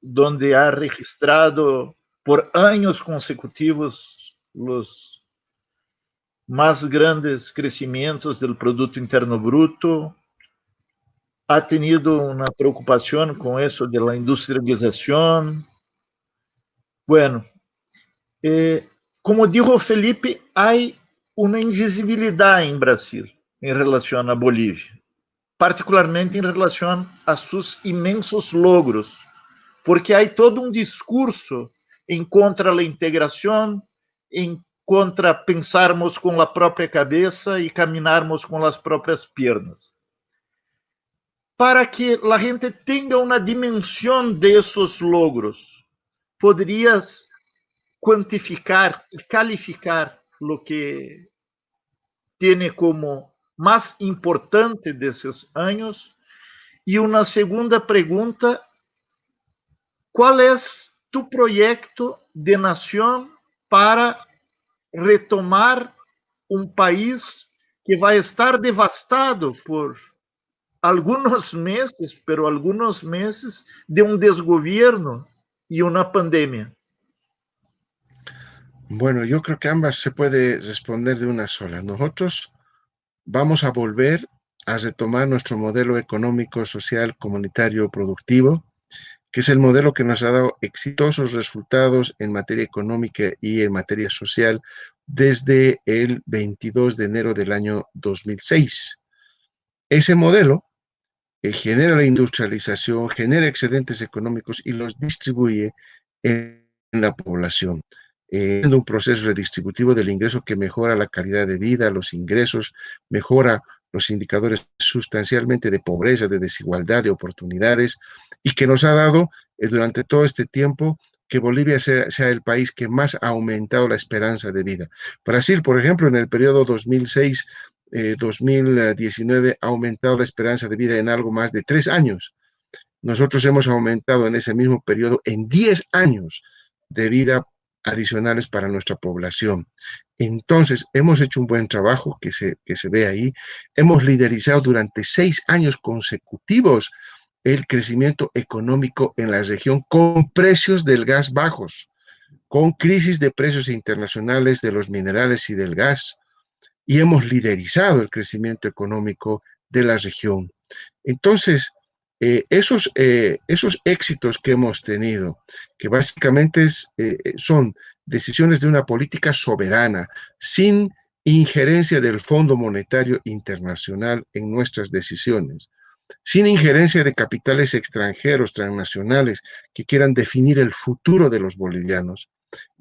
B: donde ha registrado por años consecutivos los más grandes crecimientos del Producto Interno Bruto, ha tenido una preocupación con eso de la industrialización. Bueno, eh, como dijo Felipe, hay una invisibilidad en Brasil en relación a Bolivia, particularmente en relación a sus inmensos logros, porque hay todo un discurso en contra la integración, en contra pensarmos con la propia cabeza y caminarmos con las propias piernas para que a gente tenha uma dimensão desses logros, poderias quantificar calificar o que tem como mais importante desses anos? E uma segunda pergunta, qual é tu projeto de nação para retomar um país que vai estar devastado por algunos meses, pero algunos meses de un desgobierno y una pandemia?
C: Bueno, yo creo que ambas se puede responder de una sola. Nosotros vamos a volver a retomar nuestro modelo económico, social, comunitario, productivo, que es el modelo que nos ha dado exitosos resultados en materia económica y en materia social desde el 22 de enero del año 2006. Ese modelo genera la industrialización, genera excedentes económicos y los distribuye en la población, eh, un proceso redistributivo del ingreso que mejora la calidad de vida, los ingresos, mejora los indicadores sustancialmente de pobreza, de desigualdad, de oportunidades, y que nos ha dado eh, durante todo este tiempo que Bolivia sea, sea, el país que más ha aumentado la esperanza de vida. Brasil, por ejemplo, en el periodo 2006 2019 eh, ha aumentado la esperanza de vida en algo más de tres años. Nosotros hemos aumentado en ese mismo periodo en 10 años de vida adicionales para nuestra población. Entonces, hemos hecho un buen trabajo que se, que se ve ahí. Hemos liderizado durante seis años consecutivos el crecimiento económico en la región con precios del gas bajos, con crisis de precios internacionales de los minerales y del gas, y hemos liderizado el crecimiento económico de la región. Entonces, eh, esos, eh, esos éxitos que hemos tenido, que básicamente eh, son decisiones de una política soberana, sin injerencia del Fondo Monetario Internacional en nuestras decisiones, sin injerencia de capitales extranjeros, transnacionales, que quieran definir el futuro de los bolivianos,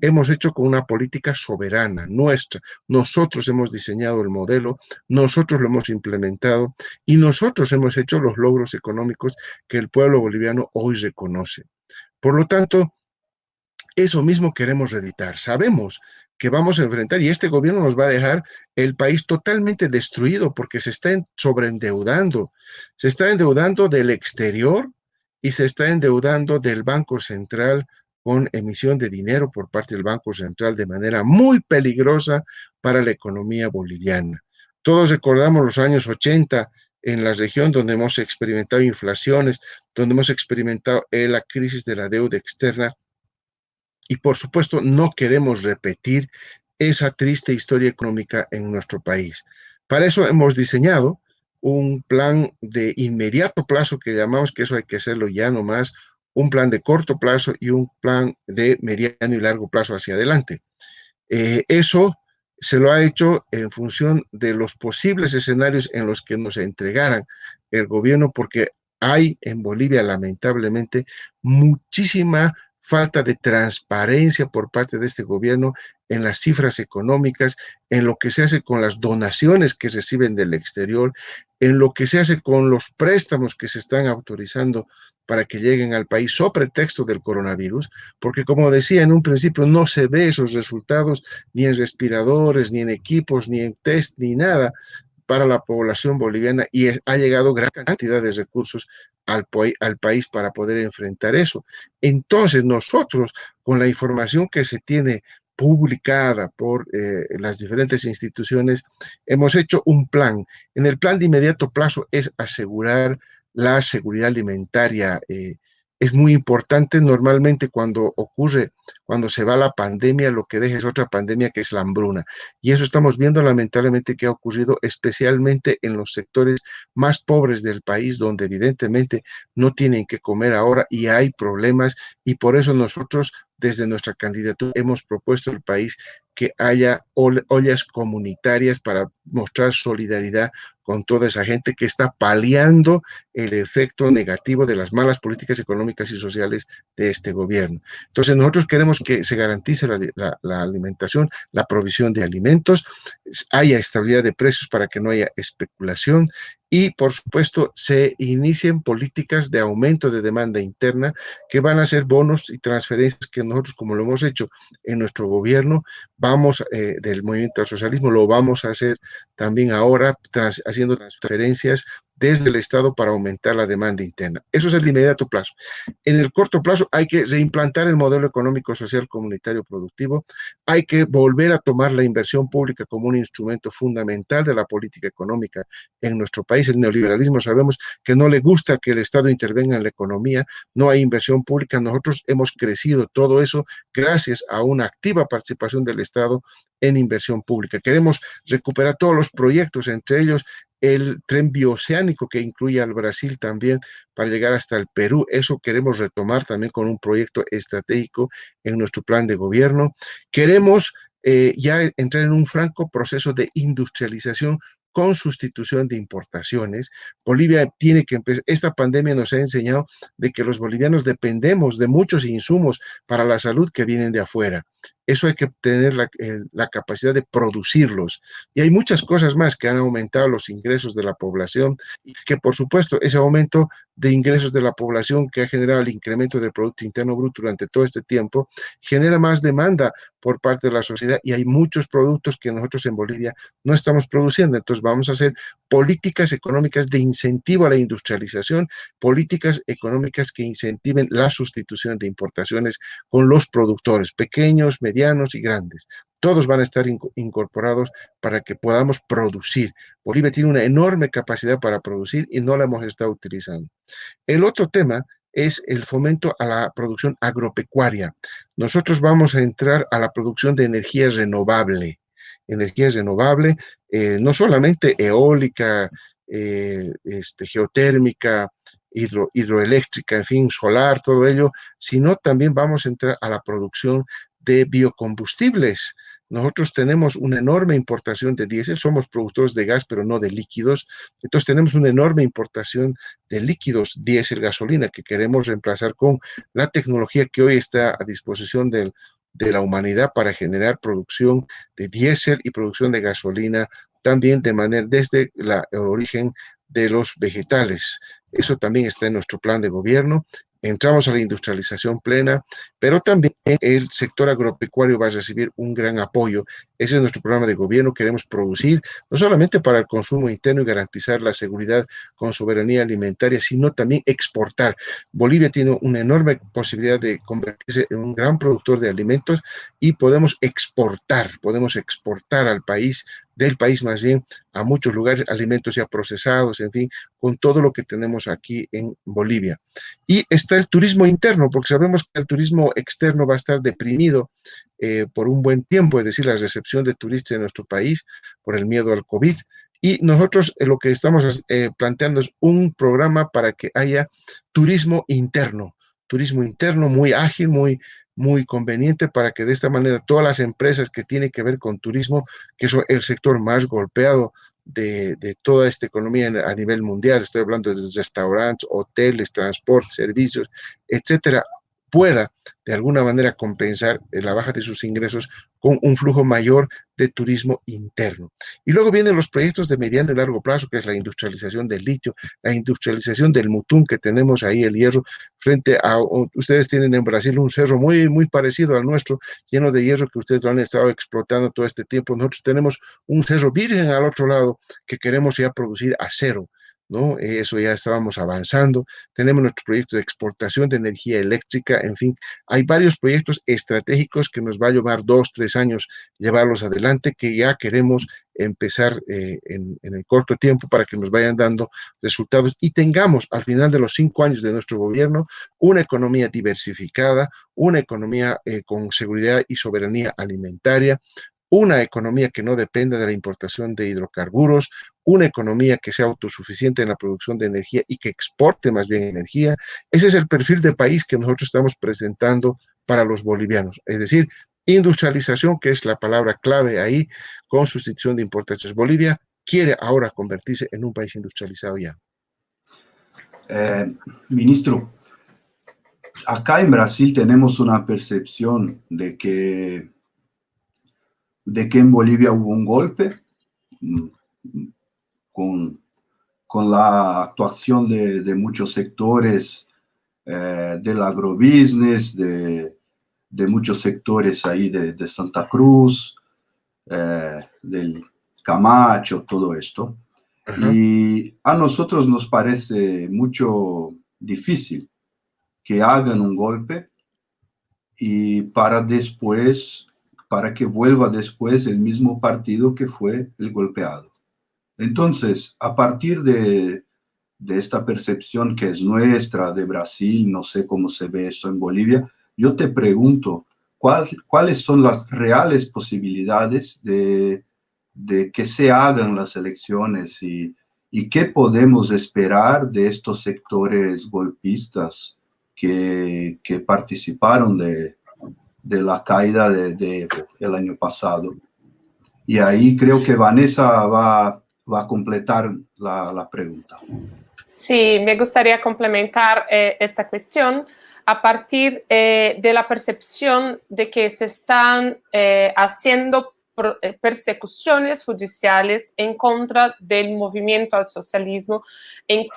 C: hemos hecho con una política soberana nuestra. Nosotros hemos diseñado el modelo, nosotros lo hemos implementado y nosotros hemos hecho los logros económicos que el pueblo boliviano hoy reconoce. Por lo tanto, eso mismo queremos reeditar. Sabemos que vamos a enfrentar y este gobierno nos va a dejar el país totalmente destruido porque se está sobreendeudando. Se está endeudando del exterior y se está endeudando del Banco Central con emisión de dinero por parte del Banco Central de manera muy peligrosa para la economía boliviana. Todos recordamos los años 80 en la región donde hemos experimentado inflaciones, donde hemos experimentado eh, la crisis de la deuda externa y por supuesto no queremos repetir esa triste historia económica en nuestro país. Para eso hemos diseñado un plan de inmediato plazo que llamamos que eso hay que hacerlo ya nomás, un plan de corto plazo y un plan de mediano y largo plazo hacia adelante. Eh, eso se lo ha hecho en función de los posibles escenarios en los que nos entregaran el gobierno, porque hay en Bolivia, lamentablemente, muchísima falta de transparencia por parte de este gobierno en las cifras económicas, en lo que se hace con las donaciones que reciben del exterior, en lo que se hace con los préstamos que se están autorizando para que lleguen al país sobre pretexto del coronavirus, porque como decía en un principio, no se ve esos resultados ni en respiradores, ni en equipos, ni en test, ni nada para la población boliviana y ha llegado gran cantidad de recursos al, al país para poder enfrentar eso. Entonces nosotros, con la información que se tiene publicada por eh, las diferentes instituciones, hemos hecho un plan. En el plan de inmediato plazo es asegurar la seguridad alimentaria. Eh, es muy importante normalmente cuando ocurre, cuando se va la pandemia, lo que deja es otra pandemia que es la hambruna. Y eso estamos viendo lamentablemente que ha ocurrido especialmente en los sectores más pobres del país, donde evidentemente no tienen que comer ahora y hay problemas. Y por eso nosotros desde nuestra candidatura hemos propuesto al país que haya ollas comunitarias para mostrar solidaridad con toda esa gente que está paliando el efecto negativo de las malas políticas económicas y sociales de este gobierno. Entonces nosotros queremos que se garantice la, alimentación, la provisión de alimentos, haya estabilidad de precios para que no haya especulación y, por supuesto, se inicien políticas de aumento de demanda interna que van a ser bonos y transferencias que nosotros, como lo hemos hecho en nuestro gobierno, vamos eh, del movimiento al socialismo, lo vamos a hacer también ahora haciendo transferencias desde el Estado para aumentar la demanda interna. Eso es el inmediato plazo. En el corto plazo hay que reimplantar el modelo económico, social, comunitario, productivo. Hay que volver a tomar la inversión pública como un instrumento fundamental de la política económica en nuestro país. El neoliberalismo sabemos que no le gusta que el Estado intervenga en la economía, no hay inversión pública. Nosotros hemos crecido todo eso gracias a una activa participación del Estado en inversión pública. Queremos recuperar todos los proyectos, entre ellos el tren bioceánico que incluye al Brasil también para llegar hasta el Perú. Eso queremos retomar también con un proyecto estratégico en nuestro plan de gobierno. Queremos eh, ya entrar en un franco proceso de industrialización con sustitución de importaciones. Bolivia tiene que empezar, esta pandemia nos ha enseñado de que los bolivianos dependemos de muchos insumos para la salud que vienen de afuera. Eso hay que tener la, la, capacidad de producirlos. Y hay muchas cosas más que han aumentado los ingresos de la población y que por supuesto ese aumento de ingresos de la población que ha generado el incremento del Producto Interno Bruto durante todo este tiempo, genera más demanda por parte de la sociedad y hay muchos productos que nosotros en Bolivia no estamos produciendo. Entonces vamos a hacer políticas económicas de incentivo a la industrialización, políticas económicas que incentiven la sustitución de importaciones con los productores pequeños, medianos, medianos y grandes. Todos van a estar incorporados para que podamos producir. Bolivia tiene una enorme capacidad para producir y no la hemos estado utilizando. El otro tema es el fomento a la producción agropecuaria. Nosotros vamos a entrar a la producción de energía renovable. Energía renovable, eh, no solamente eólica, eh, este, geotérmica, hidroeléctrica, en fin, solar, todo ello, sino también vamos a entrar a la producción de biocombustibles. Nosotros tenemos una enorme importación de diésel, somos productores de gas, pero no de líquidos. Entonces tenemos una enorme importación de líquidos, diésel, gasolina, que queremos reemplazar con la tecnología que hoy está a disposición de la humanidad para generar producción de diésel y producción de gasolina también de manera desde la, el origen de los vegetales. Eso también está en nuestro plan de gobierno entramos a la industrialización plena, pero también el sector agropecuario va a recibir un gran apoyo. Ese es nuestro programa de gobierno. Queremos producir no solamente para el consumo interno y garantizar la seguridad con soberanía alimentaria, sino también exportar. Bolivia tiene una enorme posibilidad de convertirse en un gran productor de alimentos y podemos exportar, podemos exportar al país del país más bien a muchos lugares, alimentos ya procesados, en fin, con todo lo que tenemos aquí en Bolivia. Y está el turismo interno, porque sabemos que el turismo externo va a estar deprimido eh, por un buen tiempo, es decir, la recepción de turistas en nuestro país por el miedo al COVID. Y nosotros eh, lo que estamos eh, planteando es un programa para que haya turismo interno, turismo interno muy ágil, muy, muy conveniente para que de esta manera todas las empresas que tienen que ver con turismo, que es el sector más golpeado de, toda esta economía a nivel mundial, estoy hablando de restaurantes, hoteles, transporte, servicios, etcétera, pueda de alguna manera compensar la baja de sus ingresos con un flujo mayor de turismo interno. Y luego vienen los proyectos de mediano y largo plazo, que es la industrialización del litio, la industrialización del mutún que tenemos ahí, el hierro, frente a, ustedes tienen en Brasil un cerro muy, muy parecido al nuestro, lleno de hierro que ustedes lo han estado explotando todo este tiempo. Nosotros tenemos un cerro virgen al otro lado que queremos ya producir acero. ¿No? Eso ya estábamos avanzando. Tenemos nuestro proyecto de exportación de energía eléctrica, en fin, hay varios proyectos estratégicos que nos va a llevar dos, tres años llevarlos adelante, que ya queremos empezar eh, en, el corto tiempo para que nos vayan dando resultados y tengamos al final de los cinco años de nuestro gobierno una economía diversificada, una economía eh, con seguridad y soberanía alimentaria, una economía que no dependa de la importación de hidrocarburos, una economía que sea autosuficiente en la producción de energía y que exporte más bien energía. Ese es el perfil de país que nosotros estamos presentando para los bolivianos. Es decir, industrialización, que es la palabra clave ahí, con sustitución de importaciones. Bolivia quiere ahora convertirse en un país industrializado ya.
D: Eh, ministro, acá en Brasil tenemos una percepción de que de que en Bolivia hubo un golpe mm, con, con la actuación de, muchos sectores eh, del agrobusiness, de, de, muchos sectores ahí de, Santa Cruz, eh, del Camacho, todo esto. Y a nosotros nos parece mucho difícil que hagan un golpe y para después para que vuelva después el mismo partido que fue el golpeado. Entonces, a partir de, esta percepción que es nuestra de Brasil, no sé cómo se ve eso en Bolivia, yo te pregunto, ¿cuáles son las reales posibilidades de, que se hagan las elecciones y, qué podemos esperar de estos sectores golpistas que participaron de, de la caída de, Evo el año pasado. Y ahí creo que Vanessa va, va a completar la, la, pregunta.
A: Sí, me gustaría complementar eh, esta cuestión a partir eh, de la percepción de que se están eh, haciendo persecuciones judiciales en contra del movimiento al socialismo, en,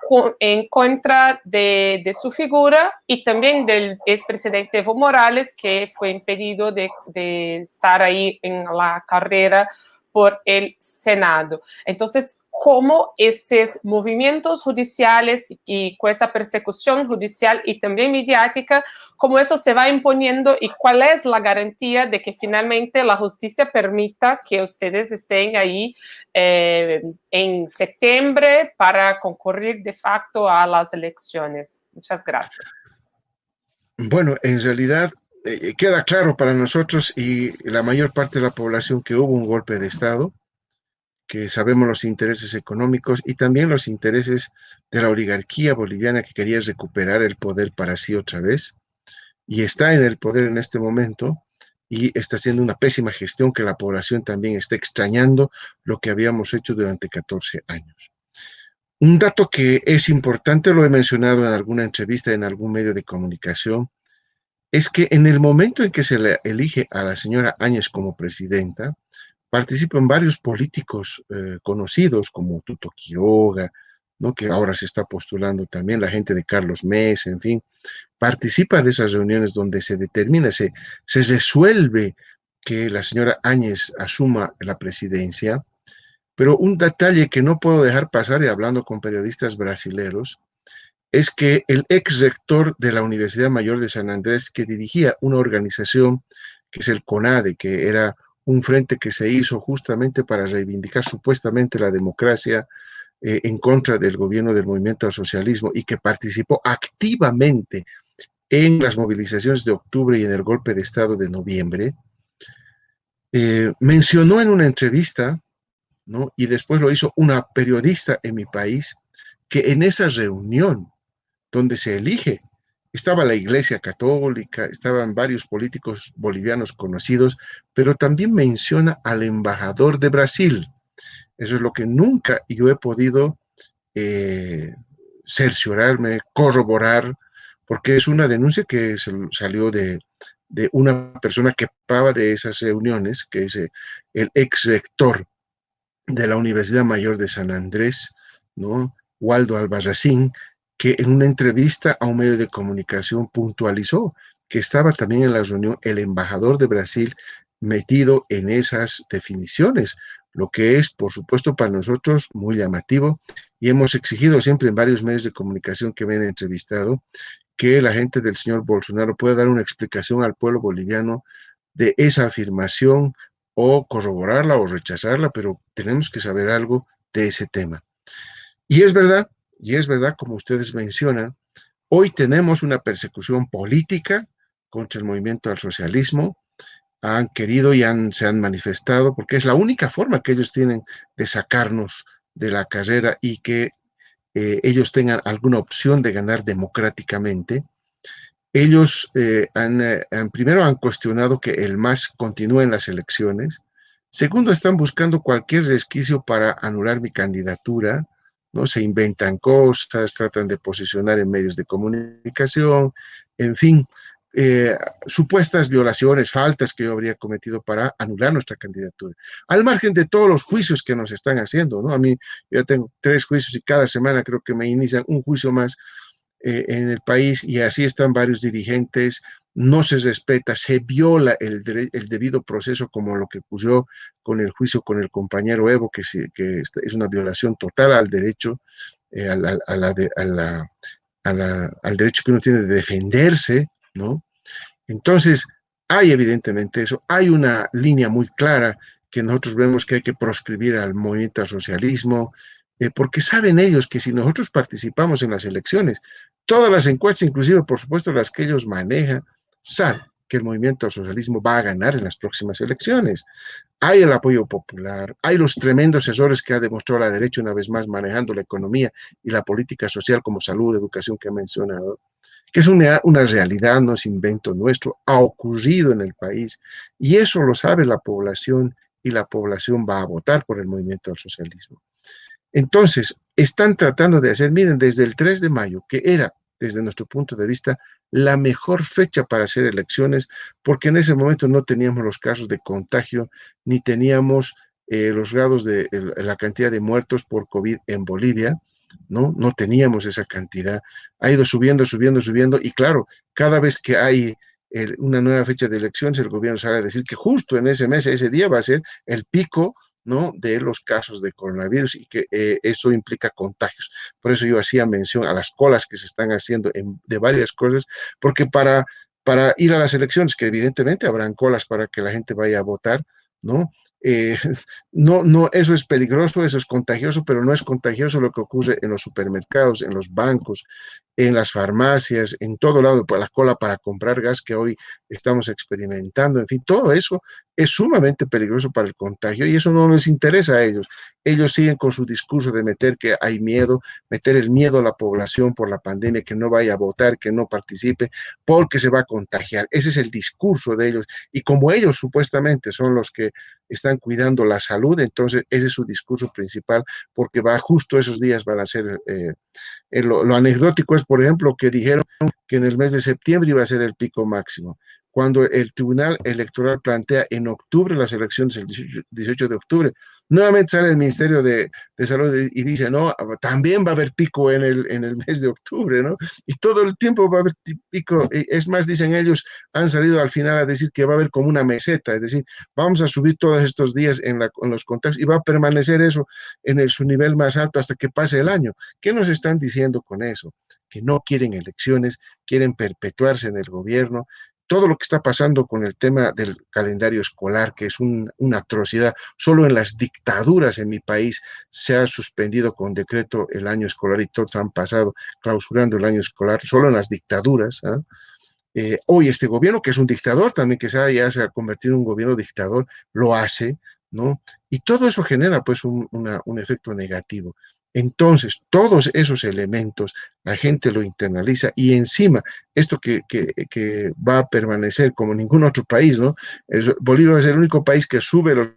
A: en contra de, de, su figura y también del expresidente Evo Morales, que fue impedido de, de estar ahí en la carrera por el Senado. Entonces, cómo esos movimientos judiciales y con esa persecución judicial y también mediática, cómo eso se va imponiendo y cuál es la garantía de que finalmente la justicia permita que ustedes estén ahí eh, en septiembre para concurrir de facto a las elecciones. Muchas gracias.
C: Bueno, en realidad eh, queda claro para nosotros y la mayor parte de la población que hubo un golpe de Estado, que sabemos los intereses económicos y también los intereses de la oligarquía boliviana que quería recuperar el poder para sí otra vez y está en el poder en este momento y está haciendo una pésima gestión que la población también está extrañando lo que habíamos hecho durante 14 años. Un dato que es importante, lo he mencionado en alguna entrevista en algún medio de comunicación, es que en el momento en que se le elige a la señora Áñez como presidenta, participan varios políticos eh, conocidos como Tuto Quiroga, ¿no? que ahora se está postulando también, la gente de Carlos Mes, en fin, participa de esas reuniones donde se determina, se, se resuelve que la señora Áñez asuma la presidencia, pero un detalle que no puedo dejar pasar y hablando con periodistas brasileros, es que el ex rector de la Universidad Mayor de San Andrés, que dirigía una organización que es el CONADE, que era un frente que se hizo justamente para reivindicar supuestamente la democracia eh, en contra del gobierno del movimiento al socialismo y que participó activamente en las movilizaciones de octubre y en el golpe de Estado de noviembre, eh, mencionó en una entrevista, ¿no? y después lo hizo una periodista en mi país, que en esa reunión donde se elige estaba la Iglesia Católica, estaban varios políticos bolivianos conocidos, pero también menciona al embajador de Brasil. Eso es lo que nunca yo he podido eh, cerciorarme, corroborar, porque es una denuncia que salió de, una persona que participaba de esas reuniones, que es eh, el ex rector de la Universidad Mayor de San Andrés, ¿no? Waldo Albarracín, que en una entrevista a un medio de comunicación puntualizó que estaba también en la reunión el embajador de Brasil metido en esas definiciones, lo que es, por supuesto, para nosotros muy llamativo y hemos exigido siempre en varios medios de comunicación que me han entrevistado que la gente del señor Bolsonaro pueda dar una explicación al pueblo boliviano de esa afirmación o corroborarla o rechazarla, pero tenemos que saber algo de ese tema. Y es verdad, y es verdad, como ustedes mencionan, hoy tenemos una persecución política contra el movimiento al socialismo, han querido y han, se han manifestado, porque es la única forma que ellos tienen de sacarnos de la carrera y que eh, ellos tengan alguna opción de ganar democráticamente. Ellos eh, han, eh, han, primero han cuestionado que el MAS continúe en las elecciones. Segundo, están buscando cualquier resquicio para anular mi candidatura. Se inventan cosas, tratan de posicionar en medios de comunicación, en fin, eh, supuestas violaciones, faltas que yo habría cometido para anular nuestra candidatura. Al margen de todos los juicios que nos están haciendo, ¿no? A mí yo tengo tres juicios y cada semana creo que me inician un juicio más eh, en el país y así están varios dirigentes, no se respeta, se viola el, debido proceso como lo que puso con el juicio con el compañero Evo, que, que es una violación total al derecho, eh, al derecho que uno tiene de defenderse, ¿no? Entonces, hay evidentemente eso, hay una línea muy clara que nosotros vemos que hay que proscribir al movimiento al socialismo, eh, porque saben ellos que si nosotros participamos en las elecciones, todas las encuestas, inclusive por supuesto las que ellos manejan, saben que el movimiento al socialismo va a ganar en las próximas elecciones. Hay el apoyo popular, hay los tremendos errores que ha demostrado la derecha una vez más manejando la economía y la política social como salud, educación que ha mencionado, que es una realidad, no es invento nuestro, ha ocurrido en el país y eso lo sabe la población y la población va a votar por el movimiento al socialismo. Entonces, están tratando de hacer, miren, desde el 3 de mayo, que era, desde nuestro punto de vista, la mejor fecha para hacer elecciones, porque en ese momento no teníamos los casos de contagio, ni teníamos eh, los grados de la cantidad de muertos por COVID en Bolivia, ¿no? No teníamos esa cantidad. Ha ido subiendo, subiendo, subiendo, y claro, cada vez que hay una nueva fecha de elecciones, el gobierno sale a decir que justo en ese mes, ese día va a ser el pico ¿no? de los casos de coronavirus y que eh, eso implica contagios. Por eso yo hacía mención a las colas que se están haciendo de varias cosas, porque para, para ir a las elecciones, que evidentemente habrán colas para que la gente vaya a votar, ¿no? Eh, no, no, eso es peligroso, eso es contagioso, pero no es contagioso lo que ocurre en los supermercados, en los bancos, en las farmacias, en todo lado, por la cola para comprar gas que hoy estamos experimentando, en fin, todo eso es sumamente peligroso para el contagio y eso no les interesa a ellos. Ellos siguen con su discurso de meter que hay miedo, meter el miedo a la población por la pandemia, que no vaya a votar, que no participe, porque se va a contagiar. Ese es el discurso de ellos. Y como ellos supuestamente son los que están cuidando la salud, entonces ese es su discurso principal, porque va justo esos días van a ser... Eh, eh, lo, anecdótico es, por ejemplo, que dijeron que en el mes de septiembre iba a ser el pico máximo cuando el Tribunal Electoral plantea en octubre las elecciones, el 18, de octubre, nuevamente sale el Ministerio de, Salud y dice, no, también va a haber pico en el, en el mes de octubre, ¿no? Y todo el tiempo va a haber pico, es más, dicen ellos, han salido al final a decir que va a haber como una meseta, es decir, vamos a subir todos estos días en, los contactos y va a permanecer eso en su nivel más alto hasta que pase el año. ¿Qué nos están diciendo con eso? Que no quieren elecciones, quieren perpetuarse en el gobierno, todo lo que está pasando con el tema del calendario escolar, que es una atrocidad. Solo en las dictaduras en mi país se ha suspendido con decreto el año escolar y todos han pasado clausurando el año escolar, solo en las dictaduras. ¿ah? Eh, hoy este gobierno, que es un dictador también, que se ya se ha convertido en un gobierno dictador, lo hace, ¿no? Y todo eso genera pues un efecto negativo. Entonces, todos esos elementos la gente lo internaliza y encima, esto que, va a permanecer como ningún otro país, ¿no? Bolivia es el único país que sube los,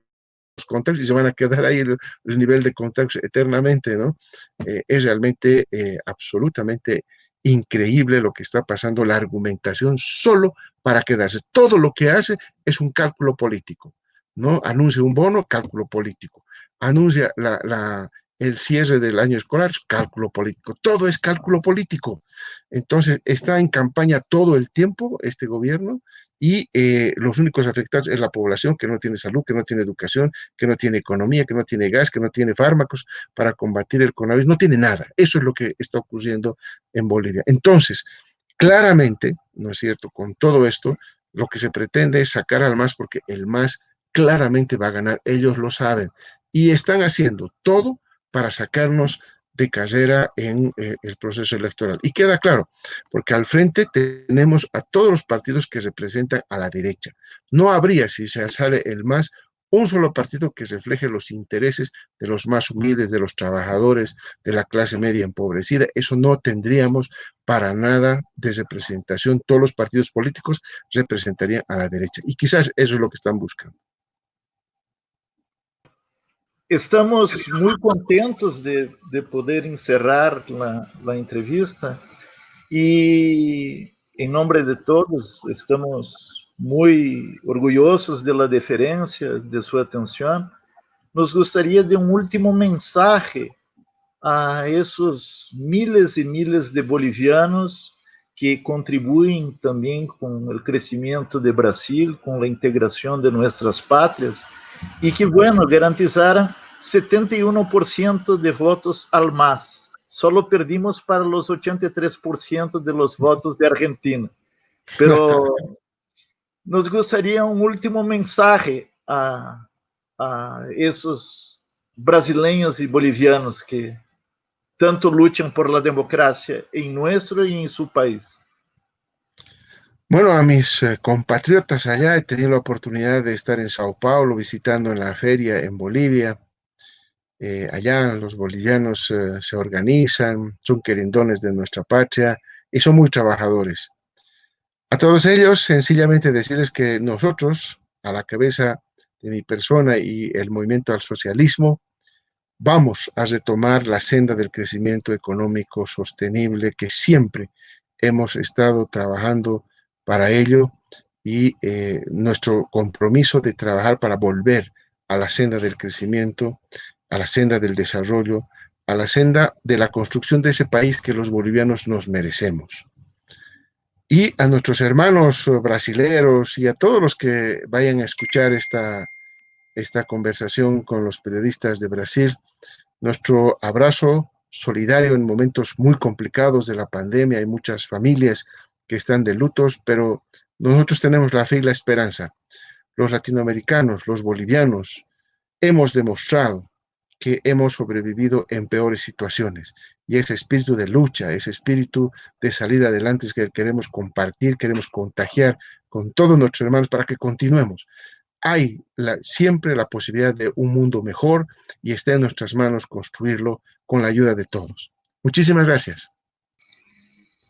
C: contactos y se van a quedar ahí el, nivel de contactos eternamente, ¿no? Eh, es realmente eh, absolutamente increíble lo que está pasando, la argumentación solo para quedarse. Todo lo que hace es un cálculo político, ¿no? Anuncia un bono, cálculo político. Anuncia la el cierre del año escolar es cálculo político, todo es cálculo político. Entonces, está en campaña todo el tiempo este gobierno y eh, los únicos afectados es la población que no tiene salud, que no tiene educación, que no tiene economía, que no tiene gas, que no tiene fármacos para combatir el coronavirus, no tiene nada. Eso es lo que está ocurriendo en Bolivia. Entonces, claramente, ¿no es cierto? Con todo esto, lo que se pretende es sacar al MAS porque el MAS claramente va a ganar, ellos lo saben, y están haciendo todo para sacarnos de carrera en eh, el proceso electoral. Y queda claro, porque al frente tenemos a todos los partidos que representan a la derecha. No habría, si se sale el más, un solo partido que refleje los intereses de los más humildes, de los trabajadores, de la clase media empobrecida. Eso no tendríamos para nada de representación. Todos los partidos políticos representarían a la derecha. Y quizás eso es lo que están buscando.
B: Estamos muy contentos de, poder encerrar la, entrevista y en nombre de todos estamos muy orgullosos de la deferencia, de su atención. Nos gustaría de un último mensaje a esos miles y miles de bolivianos que contribuyen también con el crecimiento de Brasil, con la integración de nuestras patrias, y que, bueno, garantizaran 71% de votos al más. Solo perdimos para los 83% de los votos de Argentina. Pero nos gustaría un último mensaje a, a esos brasileños y bolivianos que tanto luchan por la democracia en nuestro y en su país.
C: Bueno, a mis eh, compatriotas allá he tenido la oportunidad de estar en Sao Paulo visitando en la feria en Bolivia eh, allá los bolivianos eh, se organizan, son querendones de nuestra patria y son muy trabajadores. A todos ellos, sencillamente decirles que nosotros, a la cabeza de mi persona y el movimiento al socialismo, vamos a retomar la senda del crecimiento económico sostenible que siempre hemos estado trabajando para ello y eh, nuestro compromiso de trabajar para volver a la senda del crecimiento a la senda del desarrollo, a la senda de la construcción de ese país que los bolivianos nos merecemos. Y a nuestros hermanos brasileros y a todos los que vayan a escuchar esta, esta conversación con los periodistas de Brasil. Nuestro abrazo solidario en momentos muy complicados de la pandemia. Hay muchas familias que están de lutos, pero nosotros tenemos la fe y la esperanza. Los latinoamericanos, los bolivianos, hemos demostrado que hemos sobrevivido en peores situaciones. Y ese espíritu de lucha, ese espíritu de salir adelante es que queremos compartir, queremos contagiar con todos nuestros hermanos para que continuemos. Hay siempre la posibilidad de un mundo mejor y está en nuestras manos construirlo con la ayuda de todos. Muchísimas gracias.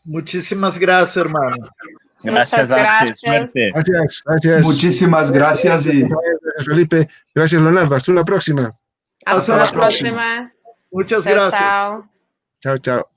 B: Muchísimas gracias, hermano.
E: Gracias, Arce. Suerte.
C: Gracias, gracias.
D: Muchísimas gracias y
C: Gracias, Felipe. Gracias, Leonardo. Hasta una próxima.
A: Hasta,
B: Hasta la próxima.
A: próxima.
B: Muchas
A: Chao,
B: gracias.
A: chao.
C: Chao, chao.